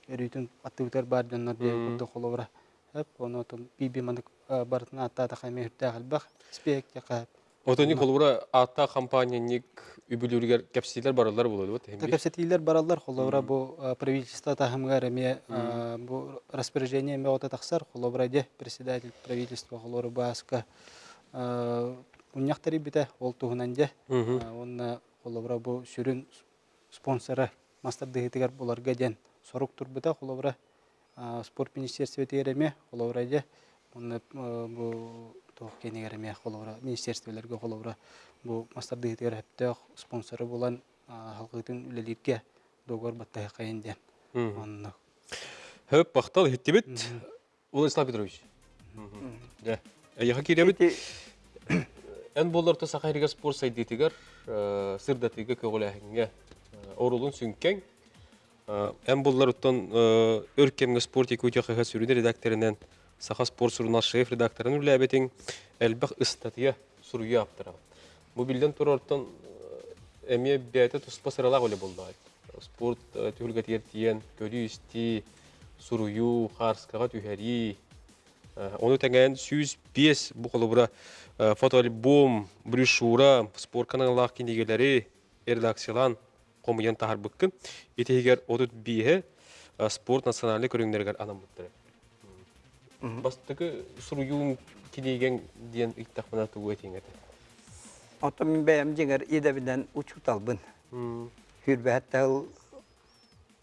эрүтүн аттыгытар бар жоннор де курды холовра. Эп, оны биби мандык бартына атта атака мехтә халбах спек яка. Отоник холура атта компания ник үбүлүргер кепсилер баралар болот вот. Такапсетилер баралар холовра бу правительство тахымгар эме бу распоряжение ме ота таксар холовра де председатель правительства холора баска уньяктары бите ол тугунан де онна холовра бу сүрүн спонсоры мастер дегетигер буларга ден сорук турбута холовра спорт министерство тереме холовра де онна бу тох кенегереме холовра министерстволерге холовра бу мастер дегетигер хептех спонсоры булан халкытын үлелирге догор баттай кайын ден онна Хөп бахтал иһиттибит. Владислав Петрович. Да. Яха киребит. Эн болларты сахайрига спорт сайдитигер сырдатыга көгөләһиңгә орулун сүнкәң. Эн боллар уттан өркемге спорт икүтә хәһә сүрүдә редакторынан саха спорт сурына шеф редакторын үләбетин әлбәх статья суруя аптыра. Бу билдән торортан эме бәте туспа сырала голе булды. Спорт түлгә тиен көрү исти сурую харскага түһәри. Оны тәңгән сүз бес бу колыбыра фотоальбом, брошюра, спорт каналлар кинегеләре редакциялан комуян тахар быккын. Итегер одут бие спорт национальный көрүңнәргә анам буттыра. Бастыкы сурую кинеген диен иттахмана тугу этиңәте. Ото min бәйәм жеңер идәбидән учут албын. Хүрбәттәл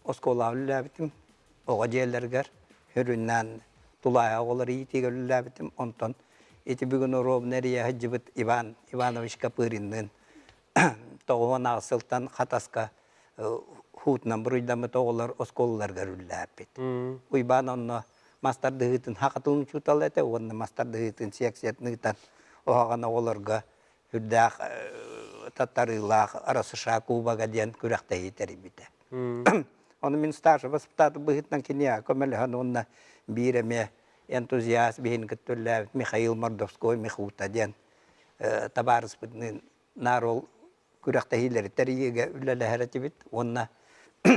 осколавлы ләбитим. Оға жерлергер хүрүннән тулая оғылар иетегер ләбитим. Онтон эти бүгін ороб нәрия хаджибыт Иван Иванович Капыриннын тоғуан ағсылтан хатаска хутнан бұруйдамы тоғылар осколларга үлләбит. Уйбан онно мастар дыгытын хақытын чутал әте, онны мастар дыгытын сексетнытан оғаған оғыларга хүрдәк таттарылақ арасыша кубага ден күрәқті етері біті. Оны мен старшы воспитаты бұғытнан кене көмеліған онна биреме энтузиаст бейін күттілі Михаил Мордовской Михута ден табарыс бұдның нарол тәріге үләлі әрәті біт. Онна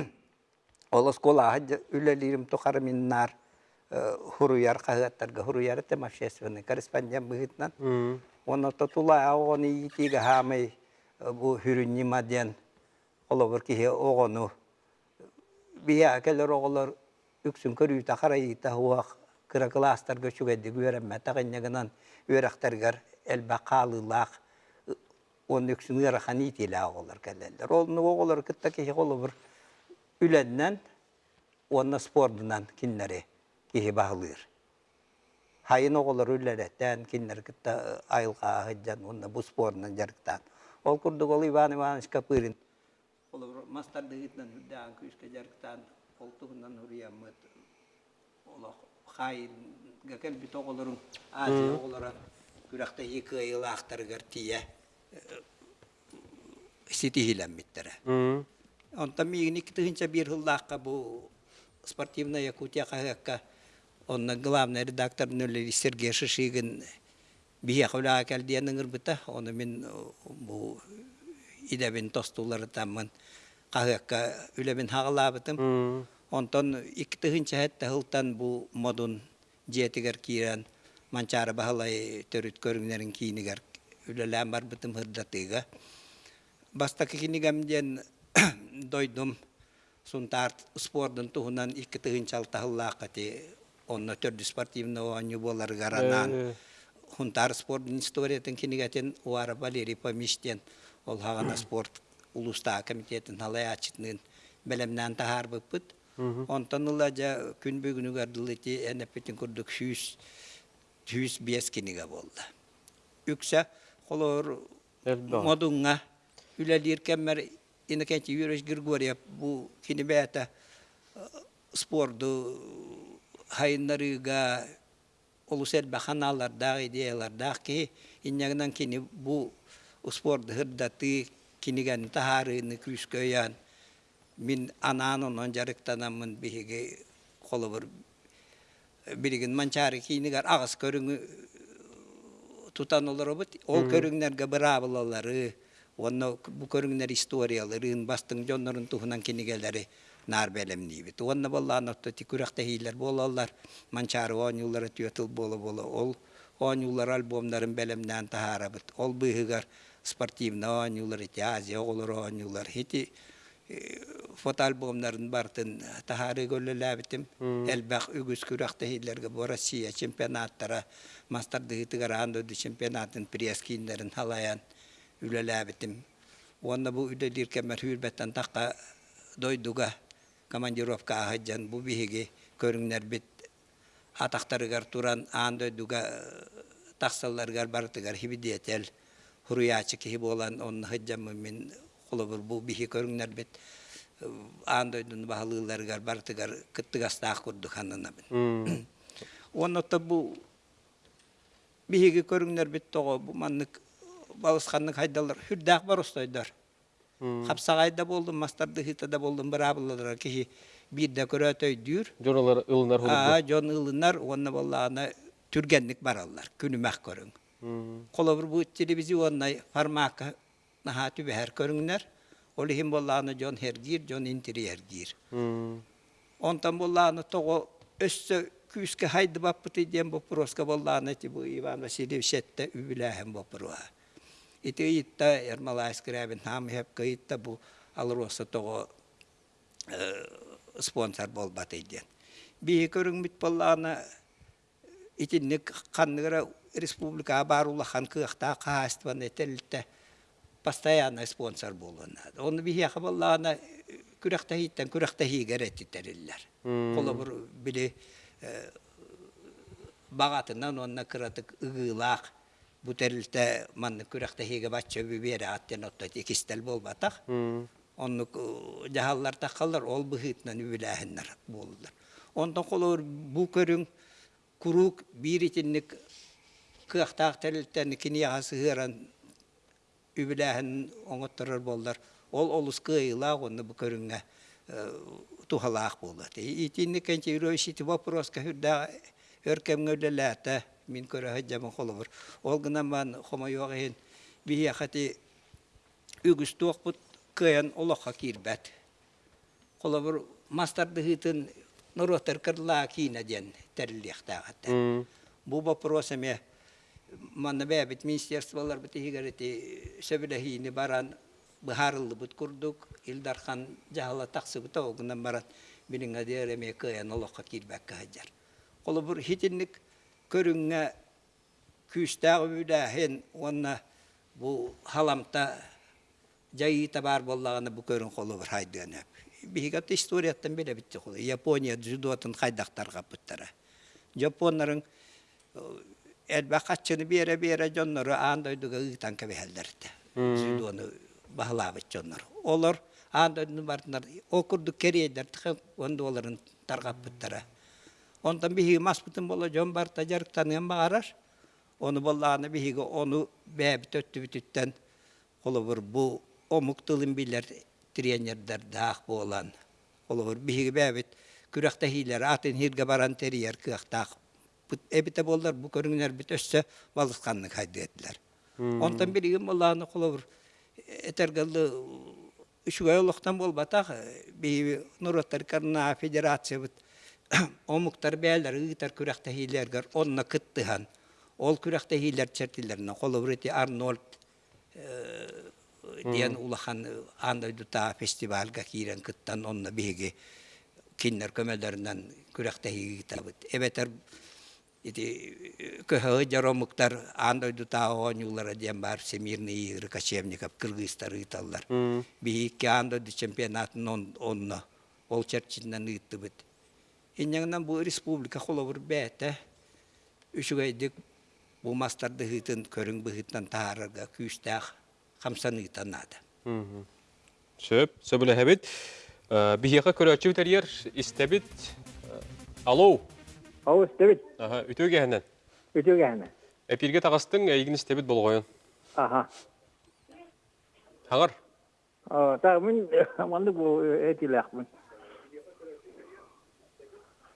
ол скола хадja үләлерім тұқары мен нар хуруяр қағаттарға хуруяр етем общественный корреспондент бұғытнан. Оны тотула оғыны етегі хамай bu hürünni diyen olur ki oğunu bir akeler oğullar üksün körüyü takarayı ta huwa kıra klastar göçük eddi güveremme taqinne gınan örekterger el bakalılaq onun üksün ırahan itiyle oğullar kelleller. Onu oğullar kıtta ki olur ülenden onun bağlır. Hayın oğullar ülleretten kinler kıtta ayılqa hıccan onun bu sporundan jarıktan. Ол курдук ол Иван Иванович Капырин. Ол мастар дегитнен хүддән күшкә жарктан олтугунан хуриямыт олох хайынга келбит оголорун азия оголора күрәхтә екі ел ахтаргар тия ситихиләммиттере М. Онта мигин икки тыгынча бир хыллаакка бу спортивная Якутия кагакка онна главный редактор нөлли Сергей Шишигин бия хула келдиен ыңырбыта оны мен бу идебин тостулары таммын кагакка үлебин хагалабытым М. онтон икки тыгынча хетте хылтан бу модун жетигер кирен манчары бахалай төрүт көрүңнерин кийинигер үлеләм бар бастакы кинигамден дойдум сунтар спордун туһунан икки тыгынчал тахыллаакати онно төрдү спортивный оонню болар гаранан хунтар спордун историятын кинигатен уара Валерий Помиштен ол хагана спорт улуста комитетин халай ачытнын белемнен тахар быппыт онтон ыла жа күн бүгүнүгөр дылыти энепитин курдук сүүс сүүс биес киниге болду үксә холор Элбе. модунга үлелир кеммер инекенчи юреш Григорьев бу кинибета спорду хайыннарыга олусел баханаларда идеяларда ки иннягынан кини бу спорт хырдаты киниген тахарыны күскөян мин ананон жарыктанамын биһиги холобур билигин манчары кинигер агыс көрүңү тутан олоробут. Ол көрүңнерге бырабылалары онно бу көрүңнер историяларын бастың жоннорун туһунан кинигелери нар белемнибит онно боллаан отто тикүрәхтә хилер болалар. Манчары он юллары түйөтүл боло боло ол он юллар альбомдарын белемнән тахарабыт ол быһыгар спортивный он юллар ити азия олор он юллар хити фотоальбомнарын бартын тахары көллөләбитим элбах үгүс күрәхтә хиллерге бу россия чемпионаттара мастарды тыгаран дөдү чемпионатын пресс-кийимдерин халаян үлеләбитим онна бу үлелир кемер хүрбеттен такка дойдуга. Командировка хаджан бу биһиги көрүңнәр бит атактарыгар туран аан дойдуга таксалларгар бартыгар хибидиетел хуруячы киһи болан онна хаджамы мен холобур бу биһи көрүңнәр бит аан дойдун баһалыыларыгар бартыгар кыттыгастаах курдук ханына бит М. оннота бу биһиги көрүңнәр бит того бу маннык балысханнык хайдалар хүрдәк бар хапсагайда болдум мастарды хитада болдум бирабыллар кихи бирде көрөтөй дүр Жоралар ылынар а hulubdu. жон ылынар онна боллагана түргенник бараллар күнүмәк көрүң. Колобур бу телевизионный формака наха түбәһәр көрүңнәр ол хим боллагана жон хергир жон интерьергир. Онтан болланы того өссө күүскө хайды баппыты ден вопроска болланы ти бу Иван Васильевич этте үбүлэхэн вопроа. Ити итта Ермалайс грэбин хам хеп кайытта бу алроса того спонсор болбаты ден. Би көрүң бит болланы итинник канныгра республика барулахан кыахта каастван этелте постоянно спонсор болуна. Оны би яха болланы күрәхтә хиттен күрәхтә хигәр эттерилләр. Кола бер биле багатынан онна кыратык ыгылак бу терилте манны күрәхтә хиге бачча бибере аттен отта текистел болбатак. М. Онны жаһаллар такаллар ол быхытнан үбиләһеннәр булдылар. Ондан колор бу көрүң курук биритинник кыахтаак терилтен кини ясыгыран үбиләһен оңоттырыр болдар. Ол олус кыйла онны бу көрүңгә тухалаак булды. Итинник кенче үрөшити вопрос ка хүрдә өркемгөлләтә мин көрә хаҗамы холовыр. Ол гына ман хомойогын бия хати үгүс туакпут кыян олоха кирбәт. Холовыр мастарды хитин норотер кырла кина ден терилияқтагатта. М. Бу вопрос эме манна бәбит министерстволар бит хигарити сөбелехини баран бахарылды бут курдук Илдархан жахала таксы бут огунан баран билинга дереме кыян олоха кирбәк хаҗар. Холовыр хитинник көрүңгә күстәгы бүдәһен онна бу халамта жайыта бар боллаганы бу көрүн колу бір хайдыганы. Бигат историяттан беле битти колу. Япония дзюдотын хайдактарга буттара. Японнарын элбә качыны бере бере жоннору андойдуга ыйтан кебелдерди. Дзюдоны баһалабыт жоннор. Олар андойдун бартынар окурду керейдер тыгып онда оларын таргап буттара. Ondan bihi maspıtın bola jön bar tajarık tanıyan bağarar. Onu bollağını bihi onu bäbi töttü bütütten olubur bu omuk tılın biler triyenyerder dağ bolan. Olubur bihi bäbit kürekte hiler atın hirge baran teriyer kıyak dağ. Ebite bollar bu körüngler bit össe balıskanlık haydi ettiler. Ondan bir gün bollağını olubur etergallı Üçüge yoluktan bol batak, bir Karna bit, omuktar beyler, ıgıtar kürekte hilerger, onna kıttıhan. Ol kürekte hiler çertilerine, kolaborati Arnold diyen ulahan anda duta festivalga kiren kıttan onna bihigi kinler kömelerinden kürekte hiler bit. Ebeter iti köhö jaromuktar anda duta onyulara diyen bar Semirni Rıkaşevnikov Kırgızistar ıtallar. Bir iki anda du çempionatın bit. İnyangdan bu respublika kolabur bete üçügeydik bu mastarda hıtın körün bu hıttan tahararga küstah kamsan hıtan nada. Söp, söbüle hebit. Bihiqa köröçü teriyer istebit. Alo. Ау, істебет, Aha, ütö gehenden. өте кәне. Эпирге тагыстың эйгин истебит болгойон. Аха. Хаңар. Та мен манды бу этиләхмен. Та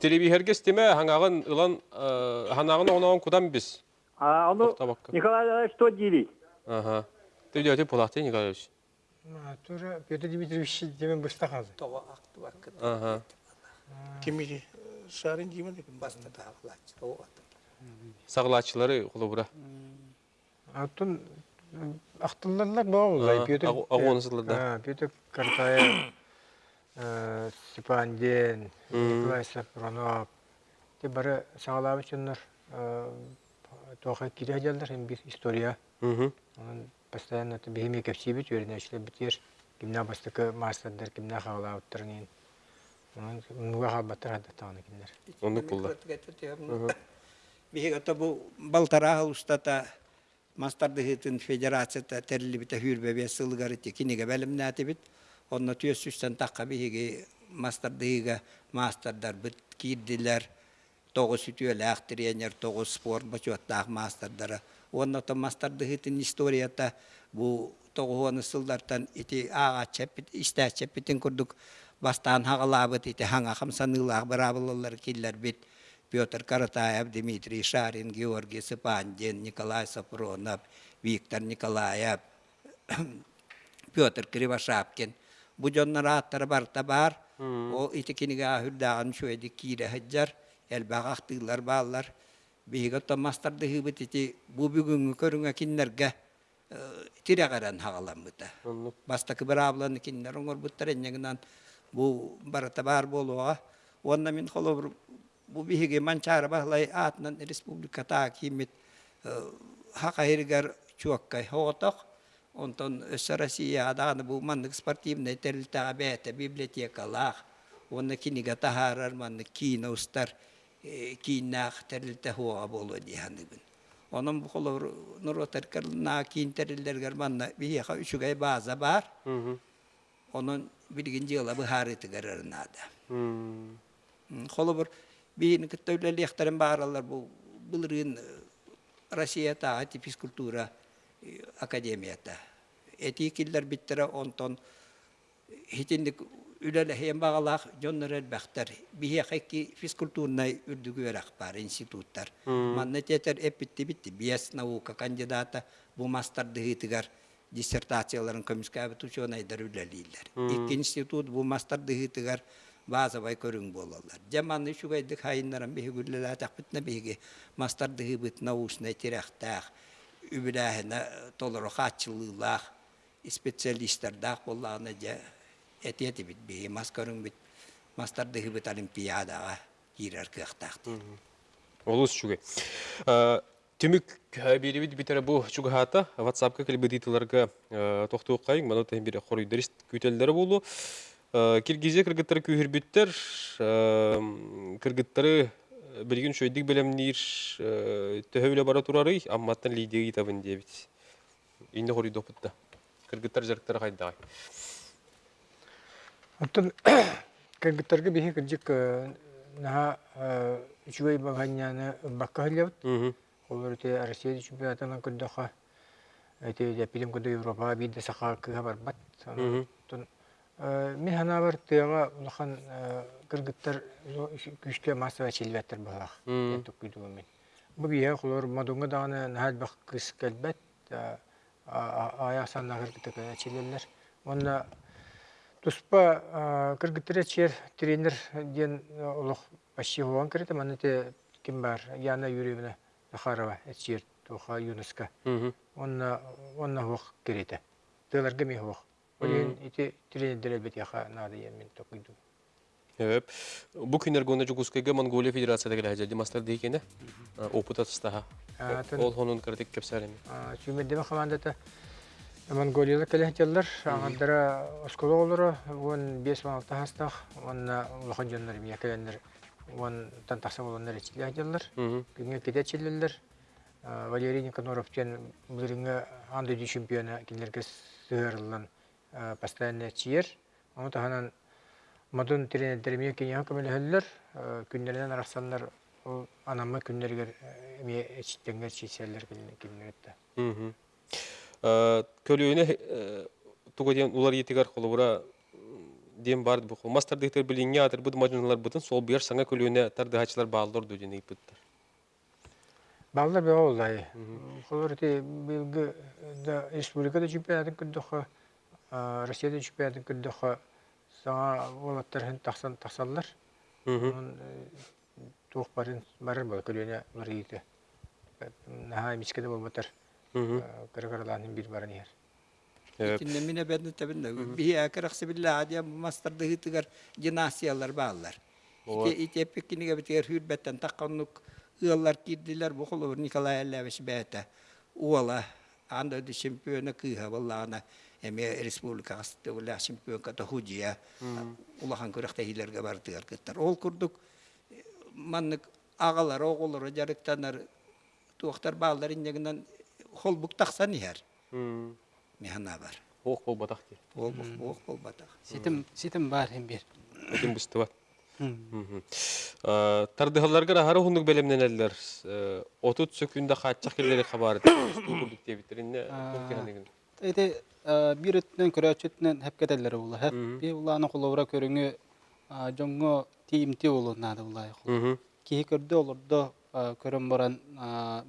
Telebi herkes deme hangağın ılan hanağın onağın kudan biz. А оно. Николай Ильич что дили? Ага. Ты дядя Пулахты Николаевич. Тура Петр Дмитриевич демен қалды. Toğa aktı var kıt Ага. Деп. bastı tağlaç. Toğa Сағлачылары қолы бұра. Аттын ақтылларлар болай. Ага, Петр ағу- ағуынсызлар да. А, Петр Картаев, э, Степанден, Николай Сапронов. Те бары саңалабы чыннар тоқа кире жалдар bir история. Onun постоянно это бегеме кепсибит, öğrenişler битер. Kimna бастыкы мастардар, kimna хавлауттарнин. Onun nuga халбаттар хадда тағаны kimler. Onu kullar. Биһига та бу балтара устата мастарды хытын федерацията терилибите хүрбебе сылгарыты киниге белимнәти бит. Онна түйөсүстен такка биһиги мастардыга мастердар бит кирдилер. Тогуз үтүөләк тренер, тогуз спорт бачуаттак мастардары. Онна та мастарды хытын историята бу тогуоны сылдартан ити ага чепит, истә чепитин курдук бастан хагалабыт ити хаңа хамсанылак барабылылар киллер бит. Петр Каратаев, Дмитрий Шарин, Георгий Сыпандин, Николай Сапронов, Виктор Николаев, Петр Кривошапкин. Bu jonlar attara barta bar. O itikiniga hürdağın şu edi kire haccar. El bağaktılar bağlar. Bihiga tomastar da hıbıt iti bu bugün körüne kinlerge tire garan hağalan bıta. Bastaki bir ablanı kinler onur bıttar enyeginden bu barata bar boluğa. Onda min kolobur bu bihige mançara bahlay atnan respublika ta kimit haka hirgar çuakkay hotok onton Россия adağını bu manlık sportivne terilta bete bibliotekalar onna kiniga taharar manlık kina ustar kinah terilta hoa bolu dihanibin onun bu kolor nurotar karlına kin terillerger manna bihiga üçügay baza bar onun bilginci yıla bu hariti gararınada Холобор бейін күттәулі яқтарын бағаралар бұл бұлырын Россията ати физкультура академията. Эти киллер биттері онтон хитіндік үләлі хейін бағалақ жоннар әлбәқтер. Бие қайки физкультурнай үрдігі өрақ бар институттар. Манны тетер эппитті битті. Биес наука кандидата бұл мастарды хитігар диссертацияларын көміскәбі тұчуынайдар үләлейлер. Икки институт бұл мастарды хитігар базабай көрүң болалар. Жаманны шугайдык хайыннаран биһи гүллелә тахпытна биһиги мастарды хыбыт научный тирахтах үбүләһенә толоро хатчылыйлах специалисттар дах болланы же этети бит биһи мас көрүң бит мастарды хыбыт олимпиадаға кирер кыахтаахты Олус чуге. Түмүк беребит битере бу чугахата WhatsApp-ка килбедитиларга тохтук кайын, мана тем бире хорыйдырыс күтелдери болу. Киргизе кыргыттары күйірбіттер, кыргыттары білген шөйдік білемнер төһөйле бара турары, амматтан лидеги табын дебит. Инде хорый допытта. Кыргыттар жарыктары кайдагай. Оттон кыргыттарга бихи кырдык наха үчүгэй баганьяны бакка хылябыт. Олар те Россия чемпионатынан кырдаха. Эти де пилим кыды Европа бидде саха кыга барбат. Оттон мен хана бар тыяга улахан кыргыттар күшке массова челбеттер балах. Эттик күдүгүмен. Бу бия холор мадунга даганы нахал бак кыс келбет. Аяк санна кыргыттык челелер. Онна Туспа кыргыттыра чер тренер ден олох почти хуан кырыта маны те ким бар Яна Юрьевна Захарова чер тоха ЮНЕСКО. Онна онна хуак кирите. Тыларга ми хуак. Олен ити тренерлер бит яха нады емен токуйду. Evet. Bu günler gönde Jugoskayga Mongolia Federasyada gele hajadi master dikene. Опыт атыстаha. Ол хонун кырдык кепсәреми. Чүмедеме командата Монголияда келехтеллер, аңадара оскола олары, он 5-6 хастах, он улахан жонлар мия келендер, он тантақса боландар ечилехтеллер, күнге кете челлерлер. Валерий Никоноров тен постоянно чиер. Оны таханан мадын тренердерме кене көмелі күндерден арасандар ол анамы күндергер ме эчиттенгер чисерлер келерді. Көлөөнө туга ден улар етигар холура дем бар бу мастер дектер билинге атыр бу мажыналар бутун сол бер саңа көлөөнө тардыгачылар баалдыр ду ден ипыттар. Балдар бе олай. Холор те билги да республикада чемпионатын күндөхө Россияда чемпионатын күндөхө саңа олаттар хен тахсан тахсаллар. Тух барын барыр бол көлөөнө улар ийте. Наха мискеде болбатар. Кыргырланын бир барын ер. Кинне мине бәдне табында. Бия караксы билла адия мастарды хитигар гимнастиялар баалар. Ите ите пекинеге битер хүрбәттән такканлык ыаллар кирдиләр бу холовер Николай Аллевич бәтә. Уала анда ди чемпиона кыха валлана эме республика асты вала чемпион ката хуҗия. Улахан көрәктә хиләргә бардылар кыттар. Ол курдук маннык агалар, оголлар жарыктанар туактар баалар индегеннән холбук тақсан яр. Механа бар. Ох бол батак ки. Ол ох бол батак. Ситим ситим бар hem bir. Ким бустыва. Тардыгаларга рахары хундук белемнен элдер. Отут сөкүндө качак келери хабар. Курдук дебитеринне. Эти bir ötünden körәчетнен хәпкәтәләре була. Хәп би уланы кулавра көрүңү жоңго тиимти болу нады улай. Ки көрдө олордо көрөм баран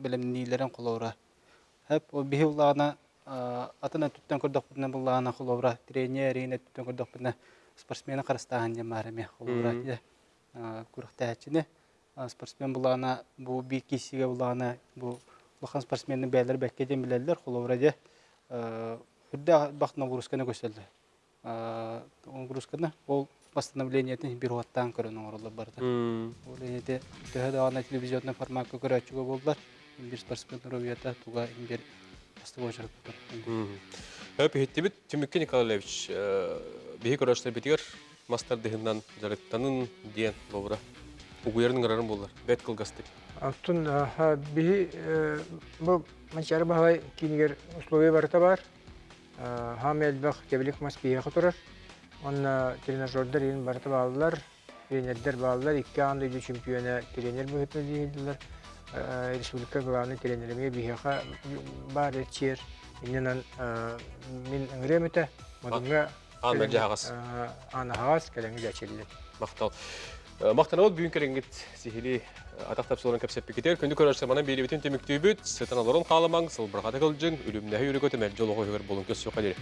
белемнилерен кулавра. Хәп о би уланы атына бүтүнө буллаана кулавра тренерine түттен көрдөх бүтүнө спортсмена карастаан жамараме кулавра тиде. Курактаачыны спортсмен буллаана бу би кисиге буллаана бу лахан спортсменнин бәйлер бәкке дем билелер де Хүддә бақт нагрузканы көсөлдү. Нагрузканы ол восстановлениятын бир ваттан көрөн оролу барды. Ол эне төһө ана телевизионный форматка көрөчүгө болдулар. Бир спортсмен ровията туга бир постовочар. Хөп хиттибит Тимур Николаевич бихи көрөштөр битигер мастер дегендан жарыктанын диен бобра. Угуярның рарын болар. Бет кылгастык. Аттун бихи бу манчары бахай кинигер условия барыта бар. Хамел бах кебелик мас бия хатурар. Онна тренажердер ин барыта балалар, тренердер балалар, икки анды ду чемпиона тренер бухетне дейдилер. Республика главный тренерime бихаха бар чер. Иннен мин ыңремете, модунга Ан бәнҗә хагас. ана хагас келеңге дәчеллек. Мактал. Мактанабыз бүгүн кереңгит сихили атактап солон кепсеп кетер. Күндү көрөшсө мана бери бүтүн темиктүүбүт. Сетаналарын кааламаң, сылбырга тагылжың, үлүмнәһи үрөгөтө мәл хөгөр болун көссө кадер.